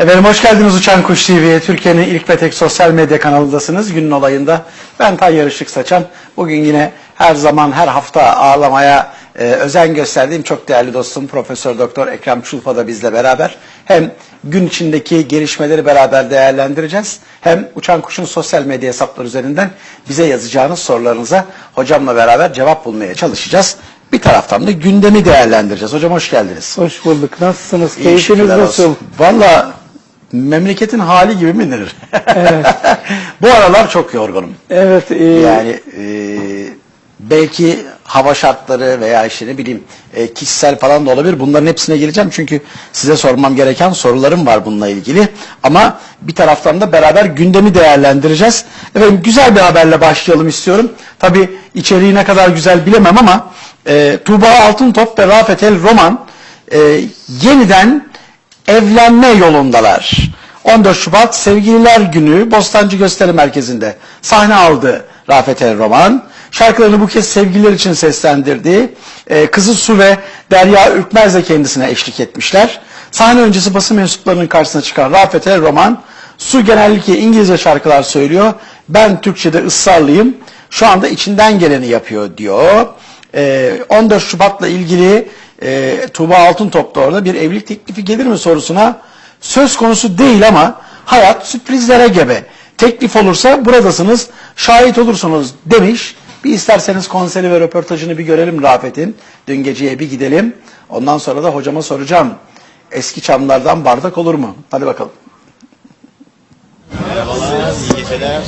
Efendim hoş geldiniz Uçan Kuş TV'ye. Türkiye'nin ilk ve tek sosyal medya kanalındasınız. Günün olayında ben Tayyar Işık Saçan. Bugün yine her zaman her hafta ağırlamaya e, özen gösterdiğim çok değerli dostum Profesör Doktor Ekrem Çulpa da bizle beraber. Hem gün içindeki gelişmeleri beraber değerlendireceğiz. Hem Uçan Kuş'un sosyal medya hesapları üzerinden bize yazacağınız sorularınıza hocamla beraber cevap bulmaya çalışacağız. Bir taraftan da gündemi değerlendireceğiz. Hocam hoş geldiniz. Hoş bulduk. Nasılsınız? Keyfiniz nasıl? Valla memleketin hali gibi mi denir? Bu aralar çok yorgunum. Evet. e, Yani e, belki hava şartları veya işte ne bileyim e, kişisel falan da olabilir. Bunların hepsine geleceğim çünkü size sormam gereken sorularım var bununla ilgili. Ama bir taraftan da beraber gündemi değerlendireceğiz. Efendim güzel bir haberle başlayalım istiyorum. Tabi içeriği ne kadar güzel bilemem ama e, Tuğba Altıntop ve Rafet El Roman e, yeniden evlenme yolundalar. 14 Şubat Sevgililer Günü Bostancı Gösteri Merkezi'nde sahne aldı Rafet El Roman. Şarkılarını bu kez sevgililer için seslendirdi. Ee, kızı Su ve Derya Ürkmez de kendisine eşlik etmişler. Sahne öncesi basın mensuplarının karşısına çıkan Rafet El Roman, Su genellikle İngilizce şarkılar söylüyor. Ben Türkçe'de ısrarlıyım. Şu anda içinden geleni yapıyor diyor. Ee, 14 Şubat'la ilgili e, Tuğba Altıntop da orada bir evlilik teklifi gelir mi sorusuna söz konusu değil ama hayat sürprizlere gebe. Teklif olursa buradasınız, şahit olursunuz demiş. Bir isterseniz konseri ve röportajını bir görelim Rafet'in. Dün geceye bir gidelim. Ondan sonra da hocama soracağım. Eski çamlardan bardak olur mu? Hadi bakalım. Merhabalar, iyi geceler.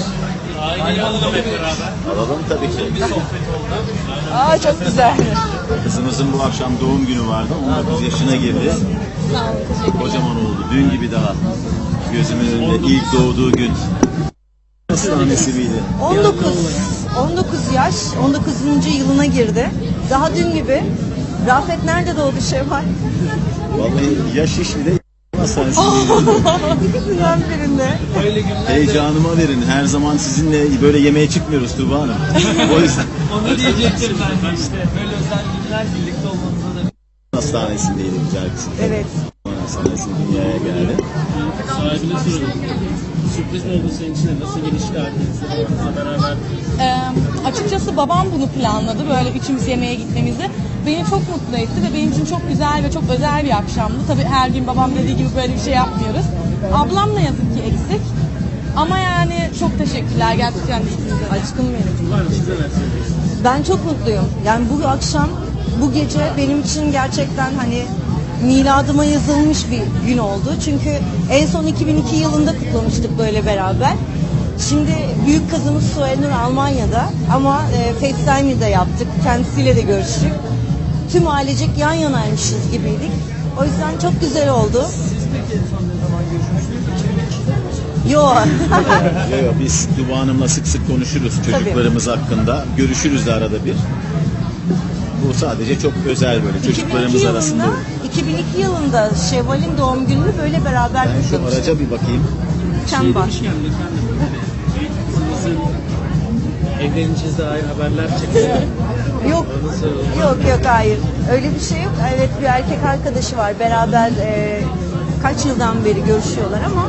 Alalım tabii ki. Aa çok güzel. Kızımızın bu akşam doğum günü vardı. 19 yaşına girdi. Kocaman oldu. Dün gibi daha. Gözümün önünde ilk doğduğu gün. Hastanesi miydi? 19 19 yaş, 19. yılına girdi. Daha dün gibi. Rafet nerede doğdu Şevval? Vallahi yaş iş bir hastanesindeydi. İkisinden birinde. Heyecanıma verin. Her zaman sizinle böyle yemeğe çıkmıyoruz Tuğba Hanım. O yüzden Onu diyecektim ben de işte. Böyle özel günler birlikte olmanıza da hastanesindeydi güzel kızım. Evet. Hastanesinde dünyaya geldi. sahibine soralım. Sürpriz mi oldu senin için? Nasıl gelişti herkesle beraber? Ee, açıkçası babam bunu planladı böyle üçümüz yemeğe gitmemizi. Beni çok mutlu etti ve benim için çok güzel ve çok özel bir akşamdı. Tabii her gün babam dediği gibi böyle bir şey yapmıyoruz. Ablam ne yazık ki eksik. Ama yani çok teşekkürler gerçekten ikinize. Aşkım benim. Var size? Ben çok mutluyum. Yani bu akşam, bu gece benim için gerçekten hani miladıma yazılmış bir gün oldu. Çünkü en son 2002 yılında kutlamıştık böyle beraber. Şimdi büyük kızımız Suelnur Almanya'da ama e, FaceTime'ı da yaptık. Kendisiyle de görüştük. Tüm ailecek yan yanaymışız gibiydik. O yüzden çok güzel oldu. Yok. Yo, yo, biz Tuba Hanım'la sık sık konuşuruz çocuklarımız hakkında. Görüşürüz de arada bir. Bu sadece çok özel böyle 2002 çocuklarımız arasında. yılında, 2002 yılında Şevval'in doğum gününü böyle beraber Ben şu kutlamıştık. araca bir bakayım. Çember. Demişken efendim. Kızınızın evleneceğiz dair haberler çekiyor. Yok, yok yok hayır. Öyle bir şey yok. Evet bir erkek arkadaşı var. Beraber e, kaç yıldan beri görüşüyorlar ama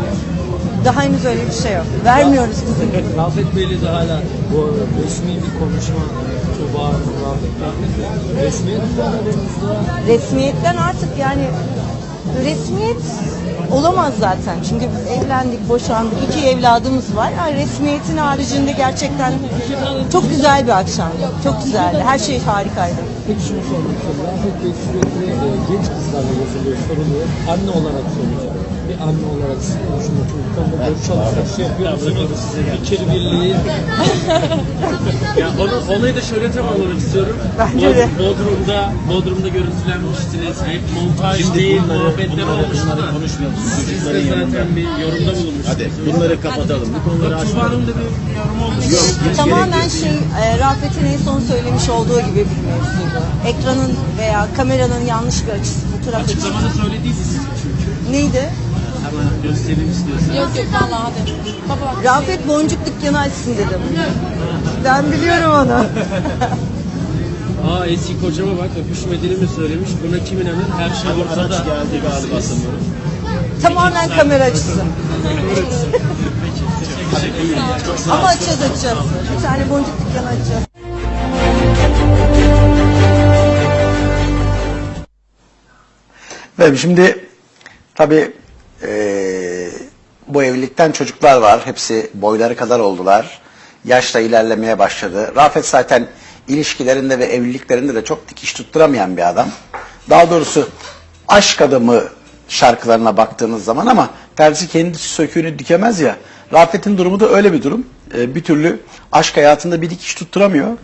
daha henüz öyle bir şey yok. Vermiyoruz kızı. Rafet Bey'le de hala bu resmi bir konuşma Resmiyetten artık yani resmiyet olamaz zaten. Çünkü evlendik, boşandık. iki evladımız var. Yani resmiyetin haricinde gerçekten çok güzel bir akşam. Çok güzeldi. Her şey harikaydı. Peki şunu sormak istiyorum. Sürekli e, genç kızlarla yazılıyor, soruluyor. Anne olarak soracağım. Bir anne olarak siz konuşun çocuklarla böyle çalışmak şey yapıyor musunuz? Fikir birliği. ya onu, olayı da şöyle tamamlamak istiyorum. Bence de. Bodrum'da, Bodrum'da görüntülenmiştiniz. Hep montaj Şimdi değil, bunları- muhabbetler bunları- olmuştu bunları da. konuşmayalım. Siz Çocukların de yanında. zaten bir yorumda bulunmuştunuz. Hadi bunları kapatalım. Bu konuları açmayalım. Hanım da bir yorum olmuş. Yok, Tamamen şey e, Rafet'in en son söylemiş olduğu gibi bir mevzuydu. Ekranın veya kameranın yanlış bir açısı, fotoğraf açısı. Açıklamada söylediydiniz çünkü. Neydi? Hemen göstereyim istiyorsan. Yok yok vallahi hadi. Baba bak. Rafet boncuk dükkanı açsın dedim. Ben biliyorum onu. Aa eski kocama bak öpüşmediğini mi söylemiş? Buna kim inanır? Her şey ortada. araç geldi galiba sanıyorum. Tamamen kamera açısı. Ama açacağız açacağız. Bir tane boncuk dükkanı açacağız. Efendim şimdi tabii eee, bu evlilikten çocuklar var. Hepsi boyları kadar oldular. Yaşla ilerlemeye başladı. Rafet zaten ilişkilerinde ve evliliklerinde de çok dikiş tutturamayan bir adam. Daha doğrusu aşk adamı şarkılarına baktığınız zaman ama terzi kendisi söküğünü dikemez ya. Rafet'in durumu da öyle bir durum. Eee, bir türlü aşk hayatında bir dikiş tutturamıyor.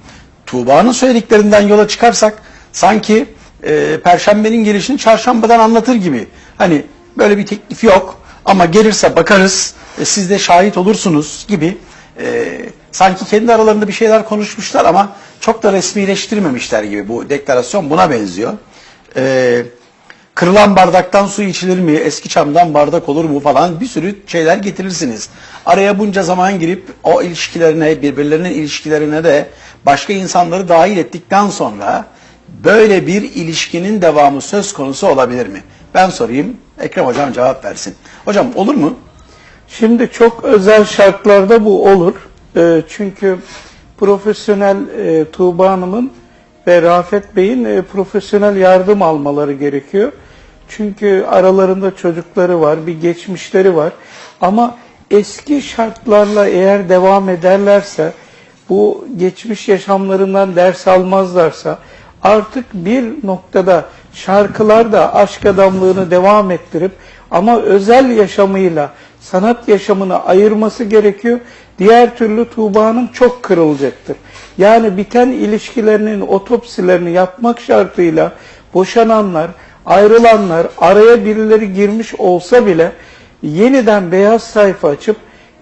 Tuğba'nın söylediklerinden yola çıkarsak sanki e, Perşembenin gelişini çarşambadan anlatır gibi. Hani böyle bir teklif yok ama gelirse bakarız e, siz de şahit olursunuz gibi. E, sanki kendi aralarında bir şeyler konuşmuşlar ama çok da resmileştirmemişler gibi bu deklarasyon buna benziyor. E, kırılan bardaktan su içilir mi, eski çamdan bardak olur mu falan bir sürü şeyler getirirsiniz. Araya bunca zaman girip o ilişkilerine, birbirlerinin ilişkilerine de başka insanları dahil ettikten sonra böyle bir ilişkinin devamı söz konusu olabilir mi? Ben sorayım, Ekrem Hocam cevap versin. Hocam olur mu? Şimdi çok özel şartlarda bu olur. Ee, çünkü profesyonel e, Tuğba Hanım'ın ve Rafet Bey'in e, profesyonel yardım almaları gerekiyor. Çünkü aralarında çocukları var, bir geçmişleri var. Ama eski şartlarla eğer devam ederlerse, bu geçmiş yaşamlarından ders almazlarsa, artık bir noktada şarkılar da aşk adamlığını devam ettirip ama özel yaşamıyla sanat yaşamını ayırması gerekiyor. Diğer türlü Tuğba Hanım çok kırılacaktır. Yani biten ilişkilerinin otopsilerini yapmak şartıyla boşananlar, ayrılanlar, araya birileri girmiş olsa bile yeniden beyaz sayfa açıp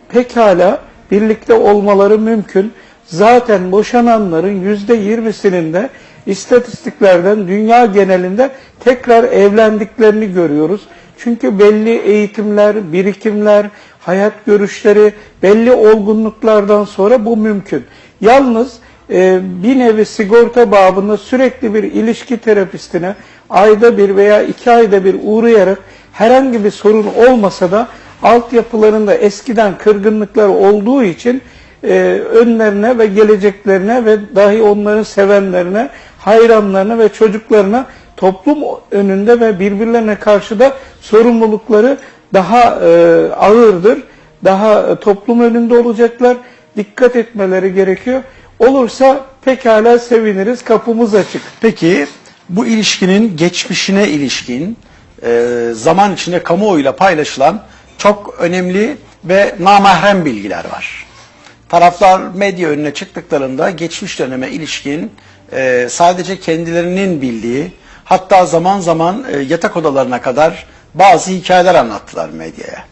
pekala birlikte olmaları mümkün. Zaten boşananların yüzde yirmisinin de istatistiklerden dünya genelinde tekrar evlendiklerini görüyoruz. Çünkü belli eğitimler, birikimler, hayat görüşleri, belli olgunluklardan sonra bu mümkün. Yalnız e, bir nevi sigorta babında sürekli bir ilişki terapistine ayda bir veya iki ayda bir uğrayarak herhangi bir sorun olmasa da altyapılarında eskiden kırgınlıklar olduğu için e, önlerine ve geleceklerine ve dahi onların sevenlerine, hayranlarına ve çocuklarına toplum önünde ve birbirlerine karşı da sorumlulukları daha e, ağırdır. Daha e, toplum önünde olacaklar. Dikkat etmeleri gerekiyor. Olursa pekala seviniriz. Kapımız açık. Peki bu ilişkinin geçmişine ilişkin e, zaman içinde kamuoyuyla paylaşılan çok önemli ve namahrem bilgiler var. Taraflar medya önüne çıktıklarında geçmiş döneme ilişkin e, sadece kendilerinin bildiği hatta zaman zaman e, yatak odalarına kadar bazı hikayeler anlattılar medyaya.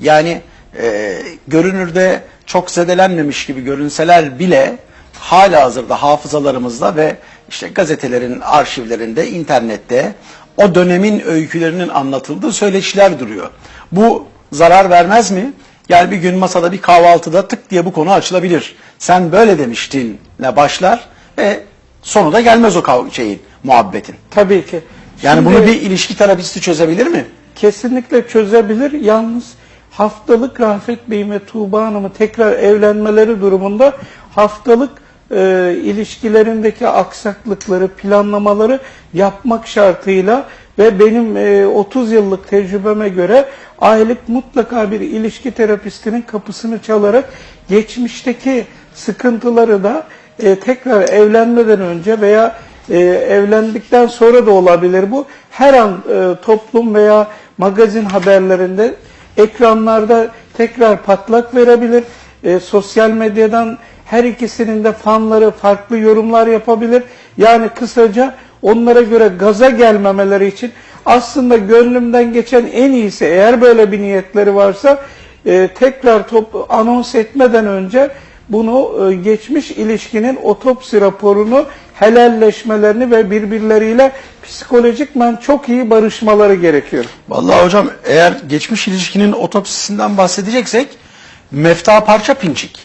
Yani e, görünürde çok zedelenmemiş gibi görünseler bile hala hazırda hafızalarımızda ve işte gazetelerin arşivlerinde, internette o dönemin öykülerinin anlatıldığı söyleşiler duruyor. Bu zarar vermez mi? Yani bir gün masada bir kahvaltıda tık diye bu konu açılabilir. Sen böyle demiştin ne başlar ve sonu da gelmez o kav- şeyin, muhabbetin. Tabii ki. Yani Şimdi- bunu bir ilişki terapisti çözebilir mi? kesinlikle çözebilir. Yalnız haftalık Rafet Bey ve Tuğba Hanım'ı tekrar evlenmeleri durumunda haftalık e, ilişkilerindeki aksaklıkları, planlamaları yapmak şartıyla ve benim e, 30 yıllık tecrübeme göre aylık mutlaka bir ilişki terapistinin kapısını çalarak geçmişteki sıkıntıları da e, tekrar evlenmeden önce veya e, evlendikten sonra da olabilir bu. Her an e, toplum veya magazin haberlerinde ekranlarda tekrar patlak verebilir. E, sosyal medyadan her ikisinin de fanları farklı yorumlar yapabilir. Yani kısaca onlara göre gaza gelmemeleri için aslında gönlümden geçen en iyisi eğer böyle bir niyetleri varsa e, tekrar top, anons etmeden önce bunu e, geçmiş ilişkinin otopsi raporunu helalleşmelerini ve birbirleriyle psikolojikmen çok iyi barışmaları gerekiyor. Vallahi hocam eğer geçmiş ilişkinin otopsisinden bahsedeceksek mefta parça pinçik.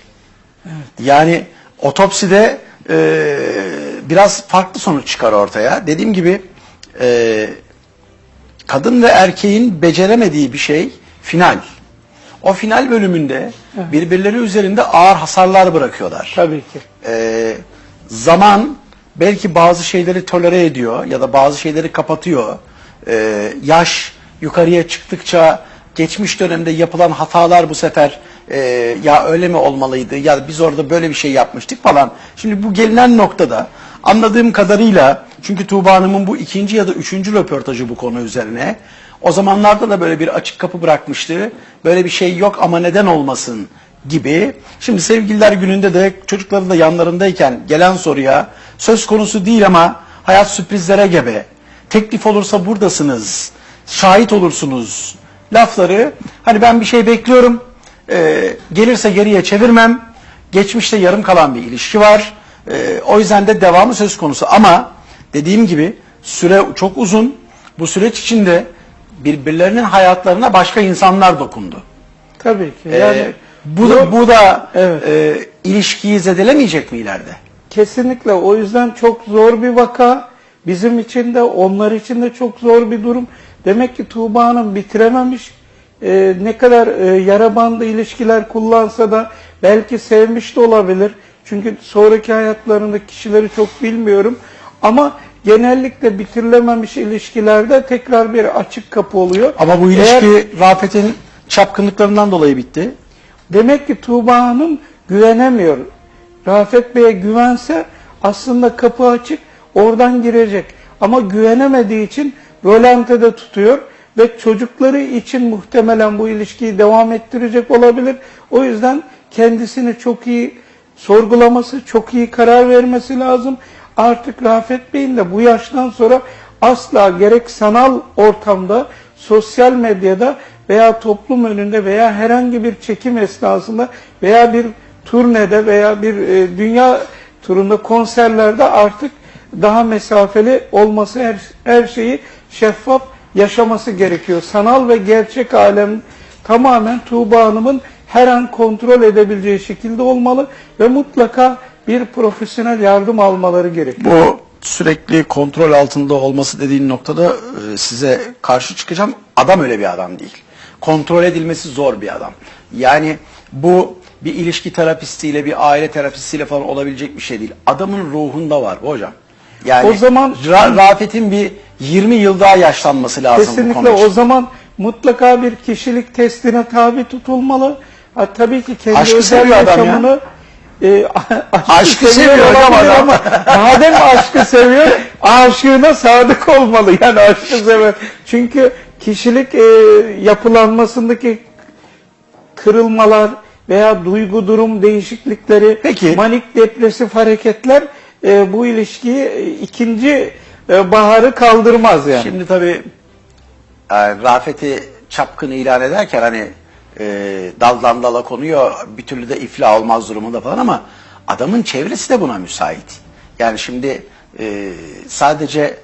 Yani otopside e, biraz farklı sonuç çıkar ortaya. Dediğim gibi e, kadın ve erkeğin beceremediği bir şey final. O final bölümünde birbirleri üzerinde ağır hasarlar bırakıyorlar. Tabii ki. Ee, zaman belki bazı şeyleri tolere ediyor ya da bazı şeyleri kapatıyor. Ee, yaş yukarıya çıktıkça geçmiş dönemde yapılan hatalar bu sefer e, ya öyle mi olmalıydı ya biz orada böyle bir şey yapmıştık falan. Şimdi bu gelinen noktada anladığım kadarıyla çünkü Tuğba Hanım'ın bu ikinci ya da üçüncü röportajı bu konu üzerine. O zamanlarda da böyle bir açık kapı bırakmıştı. Böyle bir şey yok ama neden olmasın gibi. Şimdi sevgililer gününde de çocukları da yanlarındayken gelen soruya söz konusu değil ama hayat sürprizlere gebe. Teklif olursa buradasınız. Şahit olursunuz. Lafları hani ben bir şey bekliyorum. e, gelirse geriye çevirmem. Geçmişte yarım kalan bir ilişki var. E, o yüzden de devamı söz konusu ama dediğim gibi süre çok uzun. Bu süreç içinde birbirlerinin hayatlarına başka insanlar dokundu. Tabii ki. Ee, Yani bu da, bu da Evet. e, ilişkiyi zedelemeyecek mi ileride? Kesinlikle o yüzden çok zor bir vaka. Bizim için de onlar için de çok zor bir durum. Demek ki Tuğba Hanım bitirememiş. Ee, ne kadar e, yara bandı ilişkiler kullansa da belki sevmiş de olabilir. Çünkü sonraki hayatlarında kişileri çok bilmiyorum. Ama genellikle bitirilememiş ilişkilerde tekrar bir açık kapı oluyor. Ama bu Eğer- ilişki Rafet'in çapkınlıklarından dolayı bitti. Demek ki Tuğba Hanım güvenemiyor. Rafet Bey'e güvense aslında kapı açık, oradan girecek. Ama güvenemediği için rolantede tutuyor ve çocukları için muhtemelen bu ilişkiyi devam ettirecek olabilir. O yüzden kendisini çok iyi sorgulaması, çok iyi karar vermesi lazım. Artık Rafet Bey'in de bu yaştan sonra asla gerek sanal ortamda, sosyal medyada veya toplum önünde veya herhangi bir çekim esnasında veya bir turnede veya bir e, dünya turunda konserlerde artık daha mesafeli olması her, her şeyi şeffaf yaşaması gerekiyor. Sanal ve gerçek alem tamamen Tuğba Hanım'ın her an kontrol edebileceği şekilde olmalı ve mutlaka bir profesyonel yardım almaları gerekiyor. Bu sürekli kontrol altında olması dediğin noktada e, size karşı çıkacağım. Adam öyle bir adam değil. Kontrol edilmesi zor bir adam. Yani bu bir ilişki terapistiyle, bir aile terapistiyle falan olabilecek bir şey değil. Adamın ruhunda var bu hocam. Yani O zaman- Ra- Rafet'in bir 20 yıl daha yaşlanması lazım bu Kesinlikle konu için. o zaman mutlaka bir kişilik testine tabi tutulmalı. Ha, tabii ki kendi Aşkı özel adam ya. E, aşkı, Aşkı seviyor hocam olabilir adam. ama madem aşkı seviyor aşığına sadık olmalı yani aşkı sever. Çünkü kişilik e, yapılanmasındaki kırılmalar veya duygu durum değişiklikleri, Peki. manik depresif hareketler e, bu ilişkiyi e, ikinci e, baharı kaldırmaz yani. Şimdi tabii e, Rafet'i çapkın ilan ederken hani e, daldan dala konuyor bir türlü de iflah olmaz durumunda falan ama adamın çevresi de buna müsait. Yani şimdi e, sadece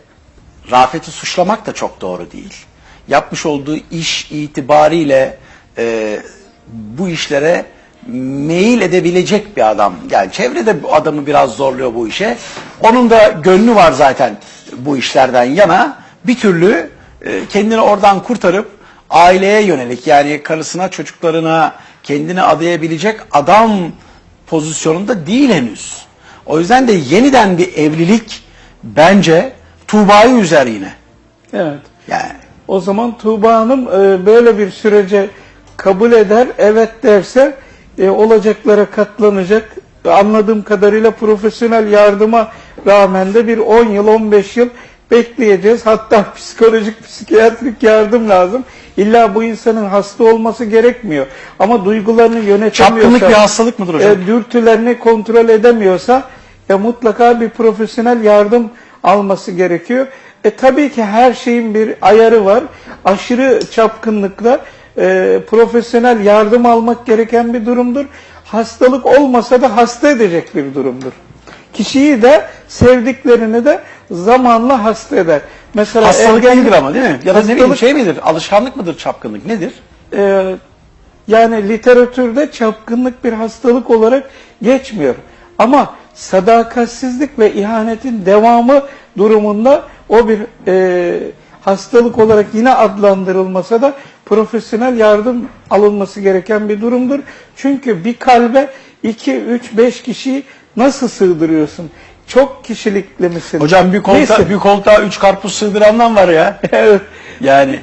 Rafet'i suçlamak da çok doğru değil. Yapmış olduğu iş itibariyle e, bu işlere meyil edebilecek bir adam. Yani çevrede adamı biraz zorluyor bu işe. Onun da gönlü var zaten bu işlerden yana. Bir türlü e, kendini oradan kurtarıp aileye yönelik yani karısına, çocuklarına kendini adayabilecek adam pozisyonunda değil henüz. O yüzden de yeniden bir evlilik bence Tuğba'yı üzer yine. Evet. Yani O zaman Tuğba Hanım e, böyle bir sürece kabul eder, evet derse e, olacaklara katlanacak. Anladığım kadarıyla profesyonel yardıma rağmen de bir 10 yıl, 15 yıl bekleyeceğiz. Hatta psikolojik, psikiyatrik yardım lazım. İlla bu insanın hasta olması gerekmiyor. Ama duygularını yönetemiyorsa, çapkınlık bir hastalık mıdır hocam? e, dürtülerini kontrol edemiyorsa e, mutlaka bir profesyonel yardım alması gerekiyor. E tabii ki her şeyin bir ayarı var. Aşırı çapkınlıkla e, profesyonel yardım almak gereken bir durumdur. Hastalık olmasa da hasta edecek bir durumdur. Kişiyi de sevdiklerini de zamanla hasta eder. Mesela Hastalık ergenlik- değildir ama değil mi? Ya da ne bileyim şey midir? Alışkanlık mıdır çapkınlık? Nedir? e, yani literatürde çapkınlık bir hastalık olarak geçmiyor. Ama sadakatsizlik ve ihanetin devamı durumunda o bir e, hastalık olarak yine adlandırılmasa da profesyonel yardım alınması gereken bir durumdur. Çünkü bir kalbe 2, 3, 5 kişiyi nasıl sığdırıyorsun? Çok kişilikli misin? Hocam bir koltuğa, Neyse. bir koltuğa üç karpuz sığdırandan var ya. Evet. Yani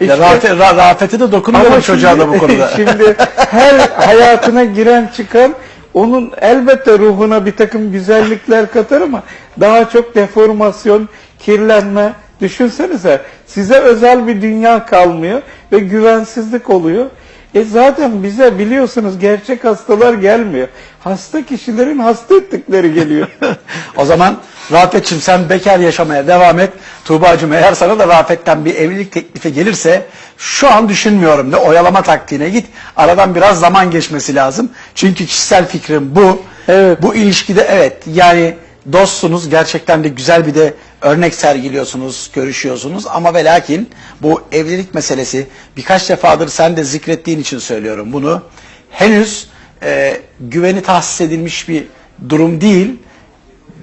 İşte- Rafet, Ra- Rafet'e de dokunuyorum çocuğa da bu konuda. şimdi her hayatına giren çıkan onun elbette ruhuna bir takım güzellikler katar ama daha çok deformasyon, kirlenme. Düşünsenize size özel bir dünya kalmıyor ve güvensizlik oluyor. E zaten bize biliyorsunuz gerçek hastalar gelmiyor. Hasta kişilerin hasta ettikleri geliyor. o zaman Rafet'ciğim sen bekar yaşamaya devam et. Tuğba'cığım eğer sana da Rafet'ten bir evlilik teklifi gelirse şu an düşünmüyorum de oyalama taktiğine git. Aradan biraz zaman geçmesi lazım. Çünkü kişisel fikrim bu. Evet. Bu ilişkide evet yani dostsunuz gerçekten de güzel bir de örnek sergiliyorsunuz, görüşüyorsunuz ama ve lakin bu evlilik meselesi birkaç defadır sen de zikrettiğin için söylüyorum bunu. Henüz e, güveni tahsis edilmiş bir durum değil.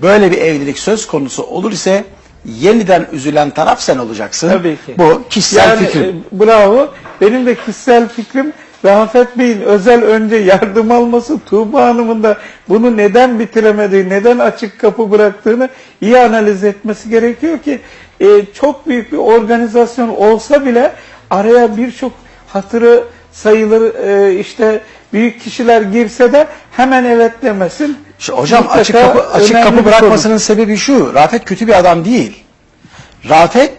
Böyle bir evlilik söz konusu olur ise yeniden üzülen taraf sen olacaksın. Tabii ki. Bu kişisel yani, fikrim. e, bravo. Benim de kişisel fikrim Rafet Bey'in özel önce yardım alması, Tuğba Hanım'ın da bunu neden bitiremediği, neden açık kapı bıraktığını iyi analiz etmesi gerekiyor ki e, çok büyük bir organizasyon olsa bile araya birçok hatırı sayılır e, işte büyük kişiler girse de hemen evet demesin. Şu, hocam Mutlaka açık kapı açık kapı bir konu. bırakmasının sebebi şu. Rafet kötü bir adam değil. Rafet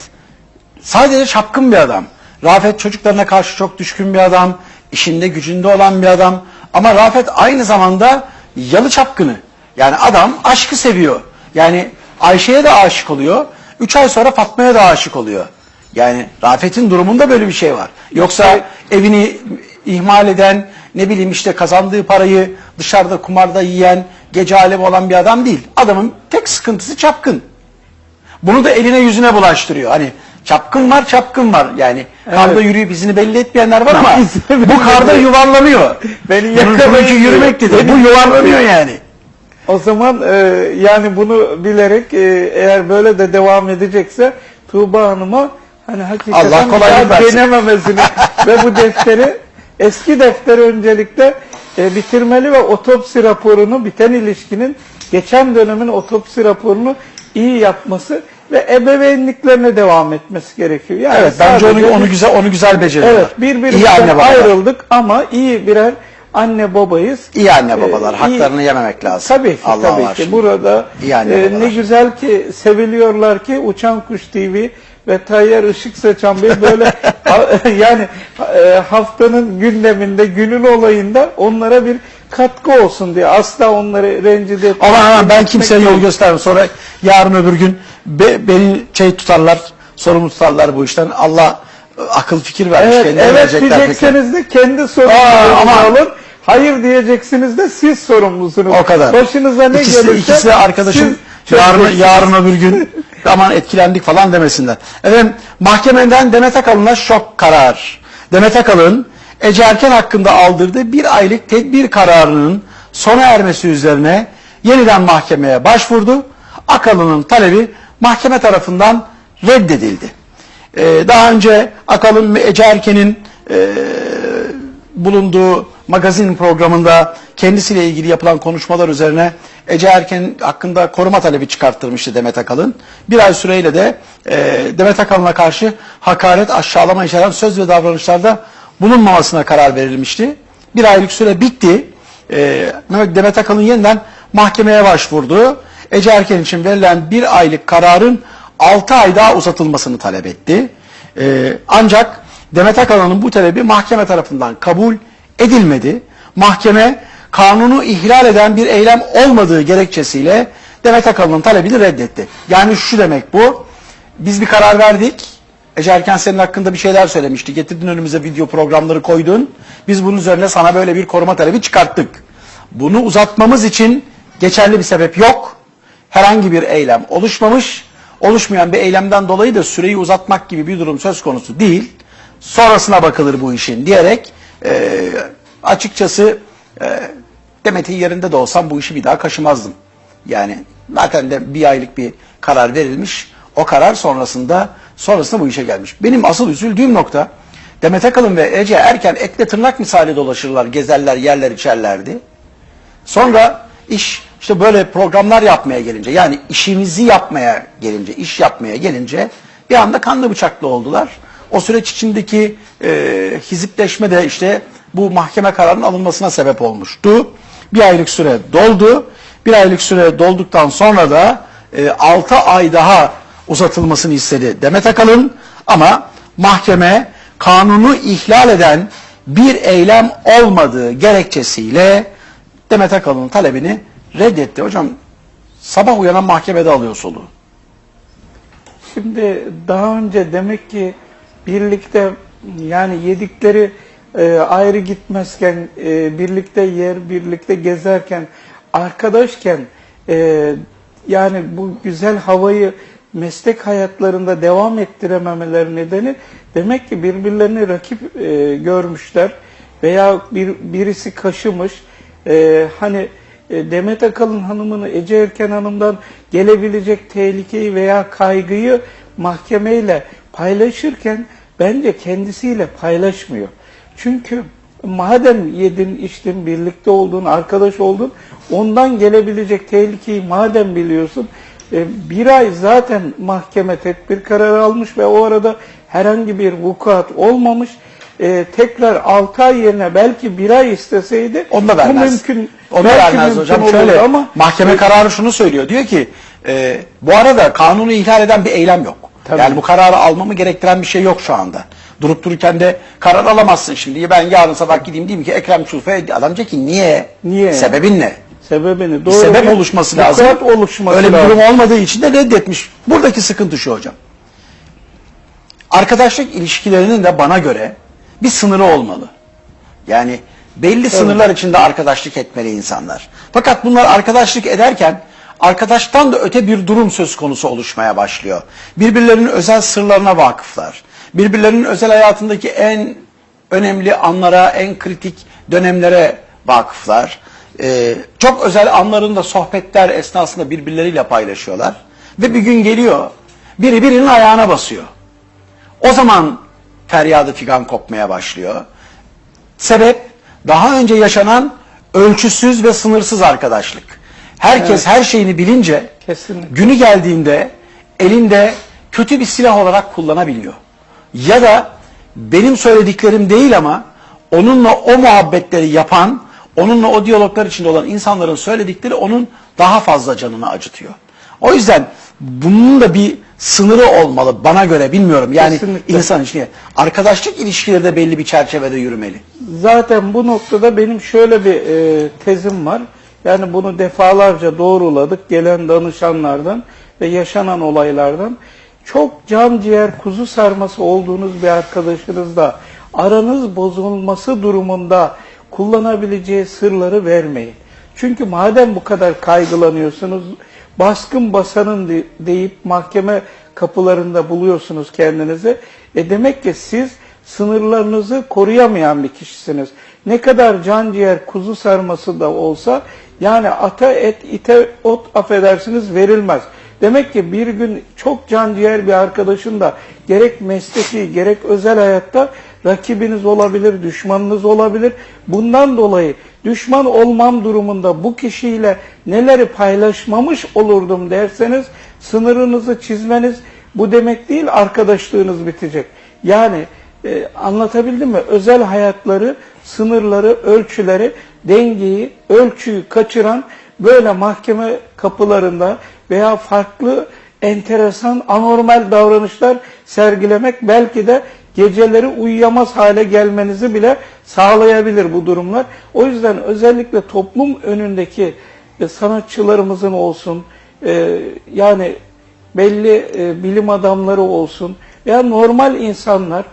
sadece çapkın bir adam. Rafet çocuklarına karşı çok düşkün bir adam, işinde gücünde olan bir adam. Ama Rafet aynı zamanda yalı çapkını. Yani adam aşkı seviyor. Yani Ayşe'ye de aşık oluyor. Üç ay sonra Fatma'ya da aşık oluyor. Yani Rafet'in durumunda böyle bir şey var. Yoksa evini ihmal eden, ne bileyim işte kazandığı parayı dışarıda kumarda yiyen, gece alemi olan bir adam değil. Adamın tek sıkıntısı çapkın. Bunu da eline yüzüne bulaştırıyor. Hani çapkın var çapkın var. Yani karda yürüyüp izini belli etmeyenler var ama bu karda yuvarlanıyor. Beni Bunun- yakalayın bununki diyor. yürümek dedi. Beni Bu yuvarlanıyor yani. O zaman e, yani bunu bilerek e, eğer böyle de devam edecekse Tuğba Hanım'a hani hakikaten Allah kolaylık versin. denememesini ve bu defteri eski defteri öncelikle e, bitirmeli ve otopsi raporunu biten ilişkinin geçen dönemin otopsi raporunu iyi yapması ve ebeveynliklerine devam etmesi gerekiyor. Yani Evet bence onu onu güzel onu güzel beceriyorlar. Evet İyi birbirimizden ayrıldık ama iyi birer anne babayız. İyi anne babalar. Ee, iyi- Haklarını yememek lazım. Tabii ki Allah tabii var ki. Burada İyi anne e, babalar. ne güzel ki seviliyorlar ki Uçan Kuş TV ve Tayyar Işık Saçan Bey böyle yani e, haftanın gündeminde, günün olayında onlara bir katkı olsun diye asla onları rencide etmek Aman aman ben kimseye yol göstermem. Sonra yarın öbür gün be- beni şey tutarlar, sorumlu tutarlar bu işten. Allah e, akıl fikir vermiş. Evet, kendileri evet diyecekseniz de kendi ama- alın. Hayır diyeceksiniz de siz sorumlusunuz. O kadar. Başınıza ne ikisi, gelirse ikisi de arkadaşım yarın, yarın öbür gün aman etkilendik falan demesinler. Efendim mahkemeden Demet Akalın'a şok karar. Demet Akalın Ece Erken hakkında aldırdığı bir aylık tedbir kararının sona ermesi üzerine yeniden mahkemeye başvurdu. Akalın'ın talebi mahkeme tarafından reddedildi. Ee, daha önce Akalın ve Ece Erken'in e, bulunduğu magazin programında kendisiyle ilgili yapılan konuşmalar üzerine Ece Erken hakkında koruma talebi çıkarttırmıştı Demet Akalın. Bir ay süreyle de e, Demet Akalın'a karşı hakaret, aşağılama içeren söz ve davranışlarda bulunmamasına karar verilmişti. Bir aylık süre bitti. E, Demet Akalın yeniden mahkemeye başvurdu. Ece Erken için verilen bir aylık kararın 6 ay daha uzatılmasını talep etti. E, ancak Demet Akalın'ın bu talebi mahkeme tarafından kabul edilmedi. Mahkeme kanunu ihlal eden bir eylem olmadığı gerekçesiyle Demet Akalın'ın talebini reddetti. Yani şu demek bu. Biz bir karar verdik. Ece Erken senin hakkında bir şeyler söylemişti. Getirdin önümüze video programları koydun. Biz bunun üzerine sana böyle bir koruma talebi çıkarttık. Bunu uzatmamız için geçerli bir sebep yok. Herhangi bir eylem oluşmamış. Oluşmayan bir eylemden dolayı da süreyi uzatmak gibi bir durum söz konusu değil. Sonrasına bakılır bu işin diyerek e, açıkçası e, Demet'in yerinde de olsam bu işi bir daha kaşımazdım. Yani zaten de bir aylık bir karar verilmiş. O karar sonrasında sonrasında bu işe gelmiş. Benim asıl üzüldüğüm nokta Demet Akalın ve Ece Erken etle tırnak misali dolaşırlar, gezerler, yerler içerlerdi. Sonra iş işte böyle programlar yapmaya gelince yani işimizi yapmaya gelince, iş yapmaya gelince bir anda kanlı bıçaklı oldular. O süreç içindeki e, hizipleşme de işte bu mahkeme kararının alınmasına sebep olmuştu. Bir aylık süre doldu. Bir aylık süre dolduktan sonra da e, 6 ay daha uzatılmasını istedi Demet Akalın ama mahkeme kanunu ihlal eden bir eylem olmadığı gerekçesiyle Demet Akalın'ın talebini reddetti. Hocam sabah uyanan mahkemede alıyor soluğu. Şimdi daha önce demek ki birlikte yani yedikleri e, ayrı gitmezken, e, birlikte yer, birlikte gezerken, arkadaşken e, yani bu güzel havayı meslek hayatlarında devam ettirememeleri nedeni demek ki birbirlerini rakip e, görmüşler veya bir birisi kaşımış. E, hani e, Demet Akalın hanımını Ece Erken Hanım'dan gelebilecek tehlikeyi veya kaygıyı mahkemeyle paylaşırken bence kendisiyle paylaşmıyor. Çünkü madem yedin, içtin, birlikte oldun, arkadaş oldun, ondan gelebilecek tehlikeyi madem biliyorsun, e, bir ay zaten mahkeme tedbir kararı almış ve o arada herhangi bir vukuat olmamış. E, tekrar 6 ay yerine belki bir ay isteseydi Onu da bu vermez. mümkün. Onu da belki vermez mümkün hocam. Şöyle ama mahkeme kararı şunu söylüyor. Diyor ki e, bu arada kanunu ihlal eden bir eylem yok. Tabii. Yani bu kararı almamı gerektiren bir şey yok şu anda. Durup dururken de karar alamazsın şimdi. Ben yarın sabah gideyim diyeyim ki Ekrem Çulfa'ya adam diyecek ki niye? Niye? Sebebin ne? sebebini Bir doğru sebep bir oluşması lazım. vukuat oluşması Öyle bir lazım. durum olmadığı için de reddetmiş. Buradaki sıkıntı şu hocam. Arkadaşlık ilişkilerinin de bana göre bir sınırı olmalı. Yani belli sınırlar içinde arkadaşlık etmeli insanlar. Fakat bunlar arkadaşlık ederken arkadaştan da öte bir durum söz konusu oluşmaya başlıyor. Birbirlerinin özel sırlarına vakıflar. Birbirlerinin özel hayatındaki en önemli anlara, en kritik dönemlere vakıflar. Ee, çok özel anlarında sohbetler esnasında birbirleriyle paylaşıyorlar. Ve bir gün geliyor, biri birinin ayağına basıyor. O zaman feryadı figan kopmaya başlıyor. Sebep daha önce yaşanan ölçüsüz ve sınırsız arkadaşlık. Herkes her şeyini bilince Kesinlikle. günü geldiğinde elinde kötü bir silah olarak kullanabiliyor. Ya da benim söylediklerim değil ama onunla o muhabbetleri yapan, onunla o diyaloglar içinde olan insanların söyledikleri onun daha fazla canını acıtıyor. O yüzden bunun da bir sınırı olmalı bana göre bilmiyorum. Yani Kesinlikle. insan ilişkileri. Arkadaşlık ilişkileri de belli bir çerçevede yürümeli. Zaten bu noktada benim şöyle bir e, tezim var. Yani bunu defalarca doğruladık gelen danışanlardan ve yaşanan olaylardan. Çok can ciğer kuzu sarması olduğunuz bir arkadaşınızla aranız bozulması durumunda kullanabileceği sırları vermeyin. Çünkü madem bu kadar kaygılanıyorsunuz, baskın basanın de- deyip mahkeme kapılarında buluyorsunuz kendinizi. E demek ki siz sınırlarınızı koruyamayan bir kişisiniz. Ne kadar can ciğer kuzu sarması da olsa yani ata et ite ot affedersiniz verilmez. Demek ki bir gün çok can ciğer bir arkadaşın da gerek mesleki gerek özel hayatta rakibiniz olabilir, düşmanınız olabilir. Bundan dolayı düşman olmam durumunda bu kişiyle neleri paylaşmamış olurdum derseniz sınırınızı çizmeniz bu demek değil arkadaşlığınız bitecek. Yani e, anlatabildim mi? Özel hayatları, sınırları, ölçüleri, dengeyi, ölçüyü kaçıran böyle mahkeme kapılarında veya farklı enteresan, anormal davranışlar sergilemek belki de geceleri uyuyamaz hale gelmenizi bile sağlayabilir bu durumlar. O yüzden özellikle toplum önündeki e, sanatçılarımızın olsun, e, yani belli e, bilim adamları olsun veya normal insanlar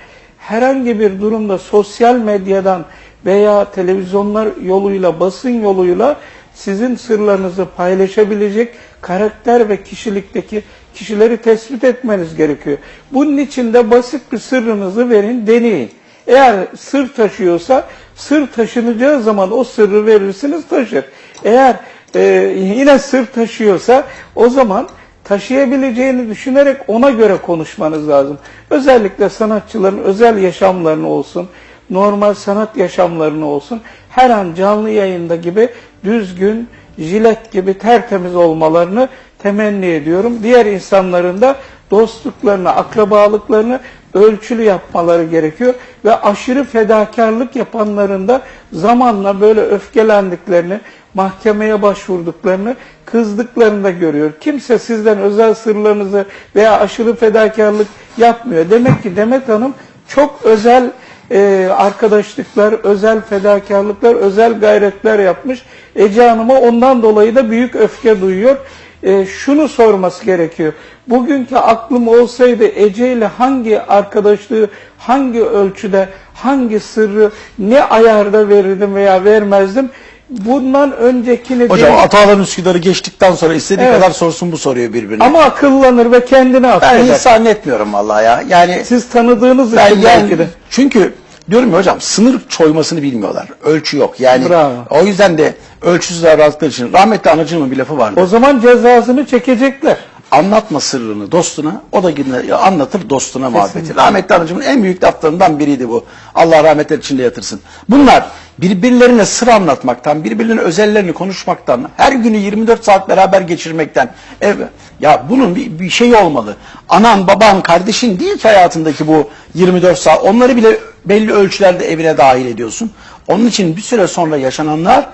herhangi bir durumda sosyal medyadan veya televizyonlar yoluyla, basın yoluyla sizin sırlarınızı paylaşabilecek karakter ve kişilikteki kişileri tespit etmeniz gerekiyor. Bunun için de basit bir sırrınızı verin, deneyin. Eğer sır taşıyorsa, sır taşınacağı zaman o sırrı verirsiniz taşır. Eğer e, yine sır taşıyorsa o zaman taşıyabileceğini düşünerek ona göre konuşmanız lazım. Özellikle sanatçıların özel yaşamlarını olsun, normal sanat yaşamlarını olsun, her an canlı yayında gibi düzgün, jilet gibi tertemiz olmalarını temenni ediyorum. Diğer insanların da dostluklarını, akrabalıklarını ölçülü yapmaları gerekiyor ve aşırı fedakarlık yapanların da zamanla böyle öfkelendiklerini, mahkemeye başvurduklarını, kızdıklarını da görüyor. Kimse sizden özel sırlarınızı veya aşırı fedakarlık yapmıyor. Demek ki Demet Hanım çok özel e, arkadaşlıklar, özel fedakarlıklar, özel gayretler yapmış. Ece Hanım'a ondan dolayı da büyük öfke duyuyor. E, şunu sorması gerekiyor. Bugünkü aklım olsaydı Ece ile hangi arkadaşlığı, hangi ölçüde, hangi sırrı, ne ayarda verirdim veya vermezdim? Bundan öncekini Hocam değil- Atalan Üsküdar'ı geçtikten sonra istediği Evet. kadar sorsun bu soruyor birbirine. ama akıllanır ve kendini ben affeder. hiç zannetmiyorum vallahi ya. Yani Siz tanıdığınız ben için belki de. çünkü diyorum ya hocam sınır çoymasını bilmiyorlar. Ölçü yok. Yani Bravo. o yüzden de ölçüsüz davrandıkları için rahmetli anacığımın bir lafı vardı. O zaman cezasını çekecekler. Anlatma sırrını dostuna, o da yine anlatır dostuna muhabbeti. Rahmetli anacığımın en büyük laflarından biriydi bu. Allah rahmetler içinde yatırsın. Bunlar birbirlerine sır anlatmaktan, birbirlerinin özellerini konuşmaktan, her günü 24 saat beraber geçirmekten. ev- ya bunun bir, bir şey olmalı. Anan, baban, kardeşin değil ki hayatındaki bu 24 saat. Onları bile belli ölçülerde evine dahil ediyorsun. Onun için bir süre sonra yaşananlar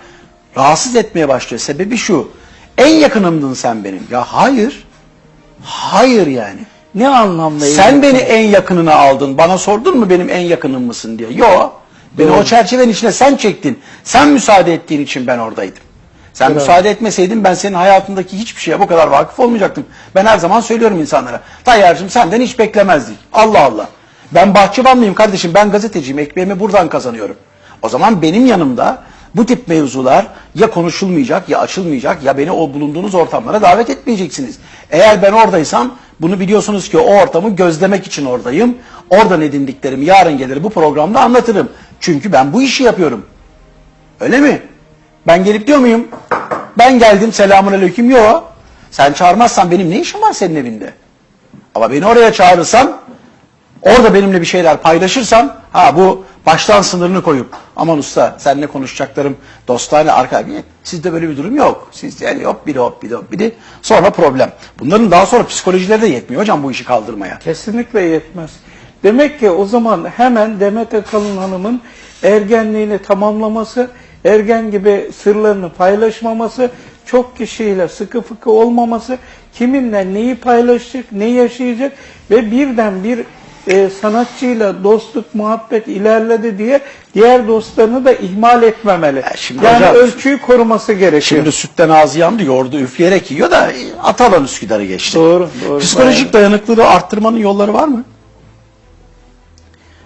rahatsız etmeye başlıyor. Sebebi şu. En yakınımdın sen benim. Ya hayır. Hayır yani. Ne anlamda? Sen iyi? beni en yakınına aldın. Bana sordun mu benim en yakınım mısın diye. Yo. Beni Doğru. o çerçevenin içine sen çektin. Sen müsaade ettiğin için ben oradaydım. Sen Bravo. müsaade etmeseydin ben senin hayatındaki hiçbir şeye bu kadar vakıf olmayacaktım. Ben her zaman söylüyorum insanlara. Tayyar'cığım senden hiç beklemezdik. Allah Allah. Ben bahçıvanlıyım kardeşim. Ben gazeteciyim. Ekmeğimi buradan kazanıyorum. O zaman benim yanımda bu tip mevzular ya konuşulmayacak ya açılmayacak ya beni o bulunduğunuz ortamlara davet etmeyeceksiniz. Eğer ben oradaysam bunu biliyorsunuz ki o ortamı gözlemek için oradayım. Oradan edindiklerimi yarın gelir bu programda anlatırım. Çünkü ben bu işi yapıyorum. Öyle mi? Ben gelip diyor muyum? Ben geldim selamun aleyküm. Yok. Sen çağırmazsan benim ne işim var senin evinde? Ama beni oraya çağırırsan orada benimle bir şeyler paylaşırsan ha bu baştan sınırını koyup aman usta seninle konuşacaklarım dostane arka sizde böyle bir durum yok. Siz yani hop biri hop biri hop biri sonra problem. Bunların daha sonra psikolojileri de yetmiyor hocam bu işi kaldırmaya. Kesinlikle yetmez. Demek ki o zaman hemen Demet Akalın Hanım'ın ergenliğini tamamlaması, ergen gibi sırlarını paylaşmaması, çok kişiyle sıkı fıkı olmaması, kiminle neyi paylaşacak, ne yaşayacak ve birden bir e, sanatçıyla dostluk, muhabbet ilerledi diye diğer dostlarını da ihmal etmemeli. Ya şimdi yani hocam- ölçüyü koruması gerekiyor. Şimdi sütten ağzı yandı yoğurdu üfleyerek yiyor da e, Atalan Üsküdar'ı geçti. Doğru, doğru. Psikolojik dayanıklılığı arttırmanın yolları var mı?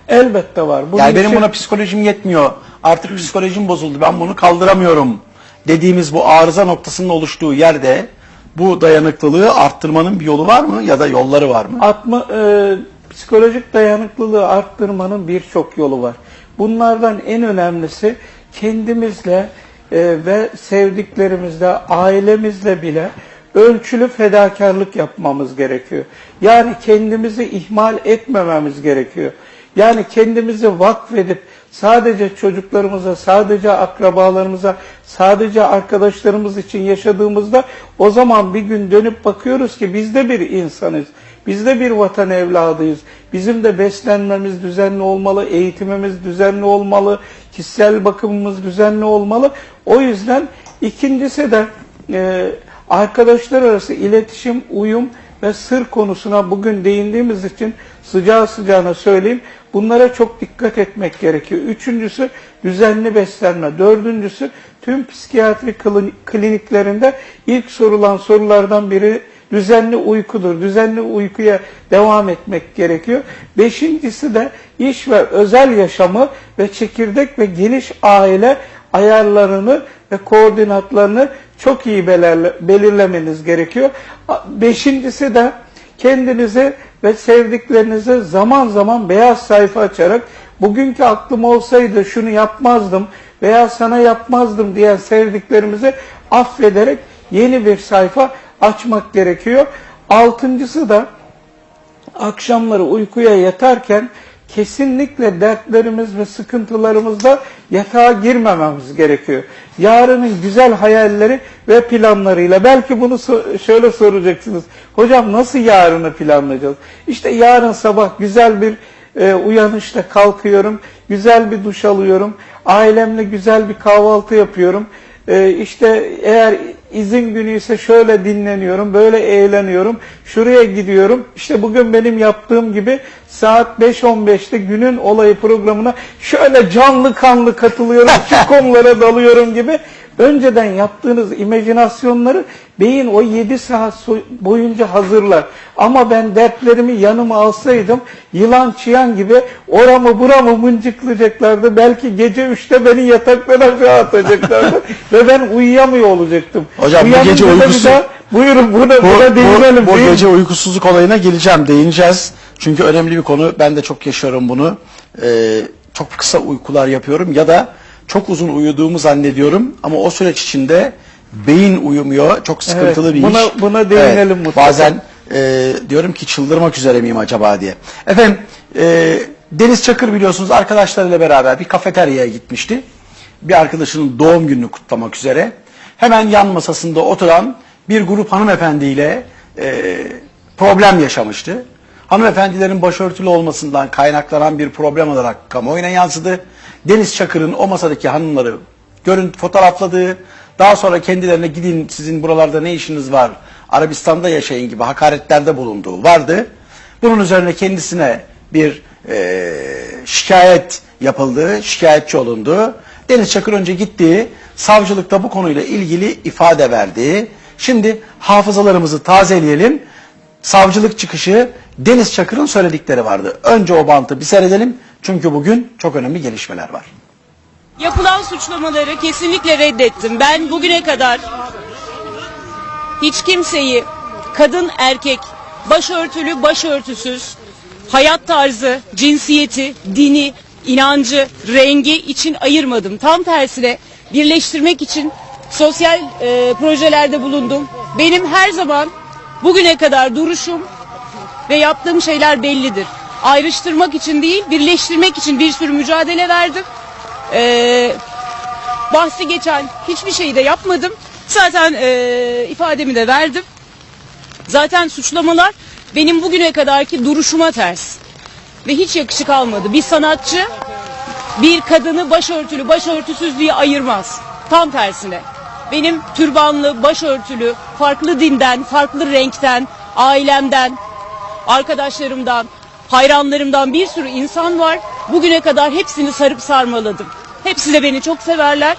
Elbette var. Bunun yani benim için- buna psikolojim yetmiyor. Artık psikolojim bozuldu. Ben bunu kaldıramıyorum. Dediğimiz bu arıza noktasının oluştuğu yerde bu dayanıklılığı arttırmanın bir yolu var mı ya da yolları var mı? Atma, e, psikolojik dayanıklılığı arttırmanın birçok yolu var. Bunlardan en önemlisi kendimizle e, ve sevdiklerimizle, ailemizle bile ölçülü fedakarlık yapmamız gerekiyor. Yani kendimizi ihmal etmememiz gerekiyor. Yani kendimizi vakfedip sadece çocuklarımıza, sadece akrabalarımıza, sadece arkadaşlarımız için yaşadığımızda o zaman bir gün dönüp bakıyoruz ki biz de bir insanız. Biz de bir vatan evladıyız. Bizim de beslenmemiz düzenli olmalı, eğitimimiz düzenli olmalı, kişisel bakımımız düzenli olmalı. O yüzden ikincisi de e, arkadaşlar arası iletişim, uyum ve sır konusuna bugün değindiğimiz için sıcağı sıcağına söyleyeyim. Bunlara çok dikkat etmek gerekiyor. Üçüncüsü düzenli beslenme. Dördüncüsü tüm psikiyatri klin- kliniklerinde ilk sorulan sorulardan biri düzenli uykudur. Düzenli uykuya devam etmek gerekiyor. Beşincisi de iş ve özel yaşamı ve çekirdek ve geniş aile ayarlarını ve koordinatlarını çok iyi belirle- belirlemeniz gerekiyor. Beşincisi de kendinize ve sevdiklerinize zaman zaman beyaz sayfa açarak bugünkü aklım olsaydı şunu yapmazdım veya sana yapmazdım diyen sevdiklerimizi affederek yeni bir sayfa açmak gerekiyor. Altıncısı da akşamları uykuya yatarken kesinlikle dertlerimiz ve sıkıntılarımızla yatağa girmememiz gerekiyor. Yarının güzel hayalleri ve planlarıyla belki bunu so- şöyle soracaksınız. Hocam nasıl yarını planlayacağız? İşte yarın sabah güzel bir e, uyanışla kalkıyorum, güzel bir duş alıyorum, ailemle güzel bir kahvaltı yapıyorum. E, işte eğer izin günü ise şöyle dinleniyorum, böyle eğleniyorum, şuraya gidiyorum. İşte bugün benim yaptığım gibi saat 5.15'te günün olayı programına şöyle canlı kanlı katılıyorum, şu konulara dalıyorum gibi. Önceden yaptığınız imajinasyonları beyin o 7 saat boyunca hazırlar. Ama ben dertlerimi yanıma alsaydım yılan çıyan gibi oramı buramı mıncıklayacaklardı. Belki gece 3'te beni yataktan aşağı atacaklardı ve ben uyuyamıyor olacaktım. Hocam bu Uyanınca gece da bir uykusu- daha- buyurun buna, Bu, buna değinelim. bu, bu gece uykusuzluk olayına geleceğim, değineceğiz. Çünkü önemli bir konu. Ben de çok yaşıyorum bunu. Ee, çok kısa uykular yapıyorum ya da çok uzun uyuduğumu zannediyorum. Ama o süreç içinde beyin uyumuyor. Çok sıkıntılı Evet, bir buna- iş. buna değinelim mutlaka. Bazen e, diyorum ki çıldırmak üzere miyim acaba diye. Efendim e, Deniz Çakır biliyorsunuz arkadaşlarıyla beraber bir kafeteryaya gitmişti. Bir arkadaşının doğum gününü kutlamak üzere. Hemen yan masasında oturan bir grup hanımefendiyle e, problem yaşamıştı. Hanımefendilerin başörtülü olmasından kaynaklanan bir problem olarak kamuoyuna yansıdı. Deniz Çakır'ın o masadaki hanımları görüntü fotoğrafladığı, daha sonra kendilerine gidin sizin buralarda ne işiniz var, Arabistan'da yaşayın gibi hakaretlerde bulunduğu vardı. Bunun üzerine kendisine bir e, şikayet yapıldı, şikayetçi olundu. Deniz Çakır önce gitti, savcılıkta bu konuyla ilgili ifade verdi. Şimdi hafızalarımızı tazeleyelim. Savcılık çıkışı Deniz Çakır'ın söyledikleri vardı. Önce o bantı bir seyredelim çünkü bugün çok önemli gelişmeler var. Yapılan suçlamaları kesinlikle reddettim. Ben bugüne kadar hiç kimseyi kadın erkek, başörtülü başörtüsüz, hayat tarzı, cinsiyeti, dini, inancı, rengi için ayırmadım. Tam tersine birleştirmek için sosyal e, projelerde bulundum. Benim her zaman bugüne kadar duruşum ve yaptığım şeyler bellidir. Ayrıştırmak için değil, birleştirmek için bir sürü mücadele verdim. Ee, bahsi geçen hiçbir şeyi de yapmadım. Zaten ee, ifademi de verdim. Zaten suçlamalar benim bugüne kadarki duruşuma ters. Ve hiç yakışık almadı. Bir sanatçı bir kadını başörtülü başörtüsüz diye ayırmaz. Tam tersine. Benim türbanlı, başörtülü, farklı dinden, farklı renkten, ailemden, arkadaşlarımdan, hayranlarımdan bir sürü insan var. Bugüne kadar hepsini sarıp sarmaladım. Hepsi de beni çok severler.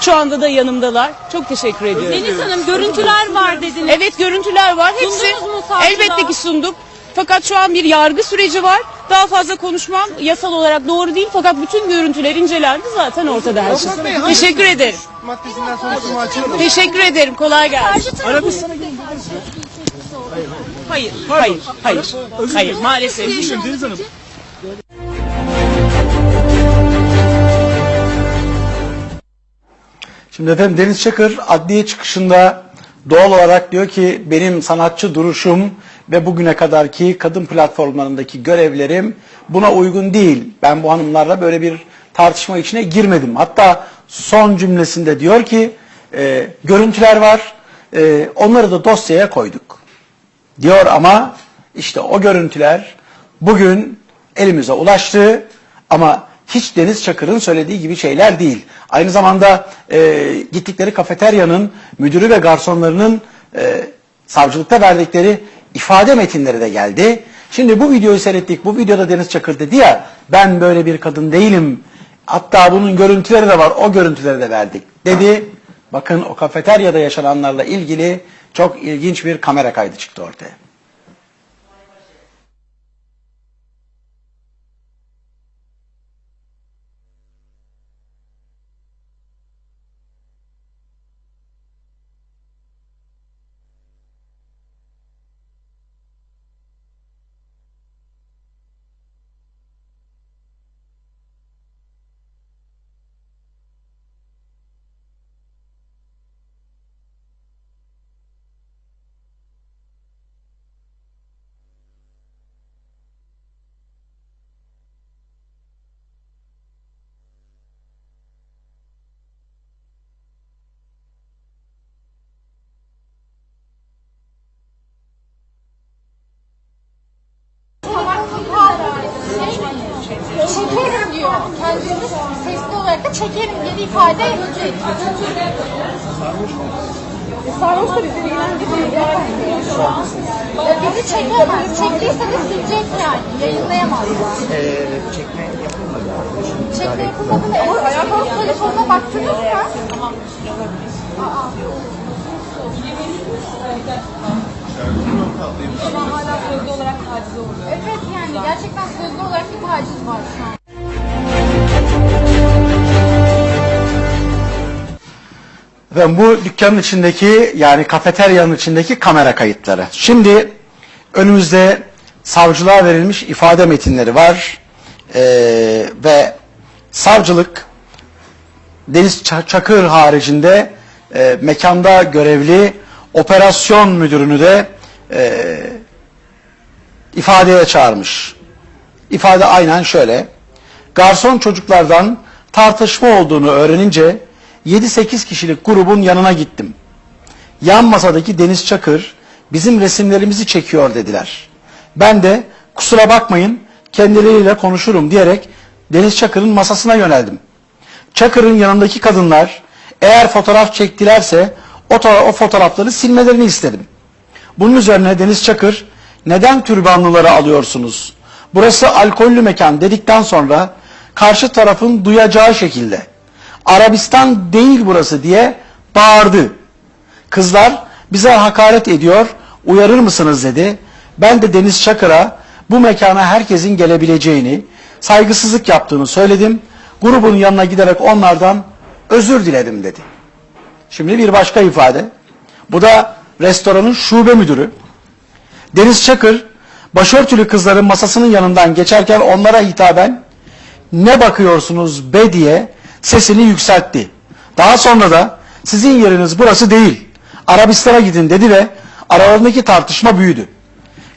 Şu anda da yanımdalar. Çok teşekkür ediyorum. Deniz Hanım görüntüler var dediniz. Evet görüntüler var. Hepsi Sundunuz mu savcılığa? elbette ki sunduk. Fakat şu an bir yargı süreci var. Daha fazla konuşmam yasal olarak doğru değil. Fakat bütün görüntüler incelendi zaten ortada her şey. Teşekkür ederim. maddesinden soruşturma açıldı. Teşekkür ederim. Kolay gelsin. Hayır, hayır, hayır. Hayır, maalesef. Deniz Hanım Şimdi efendim Deniz Çakır adliye çıkışında doğal olarak diyor ki benim sanatçı duruşum ve bugüne kadarki kadın platformlarındaki görevlerim buna uygun değil. Ben bu hanımlarla böyle bir tartışma içine girmedim. Hatta son cümlesinde diyor ki e, görüntüler var e, onları da dosyaya koyduk diyor ama işte o görüntüler bugün elimize ulaştı ama hiç Deniz Çakır'ın söylediği gibi şeyler değil. Aynı zamanda e, gittikleri kafeteryanın müdürü ve garsonlarının e, savcılıkta verdikleri ifade metinleri de geldi. Şimdi bu videoyu seyrettik. Bu videoda Deniz Çakır dedi ya ben böyle bir kadın değilim. Hatta bunun görüntüleri de var. O görüntüleri de verdik dedi. Bakın o kafeteryada yaşananlarla ilgili çok ilginç bir kamera kaydı çıktı ortaya. Evet yani gerçekten sözlü olarak bir taciz var şu an. Ve bu dükkanın içindeki yani kafeteryanın içindeki kamera kayıtları. Şimdi önümüzde savcılığa verilmiş ifade metinleri var. Ee, ve savcılık Deniz Ça- Çakır haricinde e, mekanda görevli operasyon müdürünü de e, ifadeye çağırmış. İfade aynen şöyle. Garson çocuklardan tartışma olduğunu öğrenince 7-8 kişilik grubun yanına gittim. Yan masadaki Deniz Çakır bizim resimlerimizi çekiyor dediler. Ben de kusura bakmayın kendileriyle konuşurum diyerek Deniz Çakır'ın masasına yöneldim. Çakır'ın yanındaki kadınlar eğer fotoğraf çektilerse o, o fotoğrafları silmelerini istedim. Bunun üzerine Deniz Çakır neden türbanlıları alıyorsunuz? Burası alkollü mekan dedikten sonra karşı tarafın duyacağı şekilde Arabistan değil burası diye bağırdı. Kızlar bize hakaret ediyor uyarır mısınız dedi. Ben de Deniz Çakır'a bu mekana herkesin gelebileceğini, saygısızlık yaptığını söyledim. Grubun yanına giderek onlardan özür diledim dedi. Şimdi bir başka ifade. Bu da restoranın şube müdürü. Deniz Çakır, başörtülü kızların masasının yanından geçerken onlara hitaben ne bakıyorsunuz be diye sesini yükseltti. Daha sonra da sizin yeriniz burası değil, Arabistan'a gidin dedi ve aralarındaki tartışma büyüdü.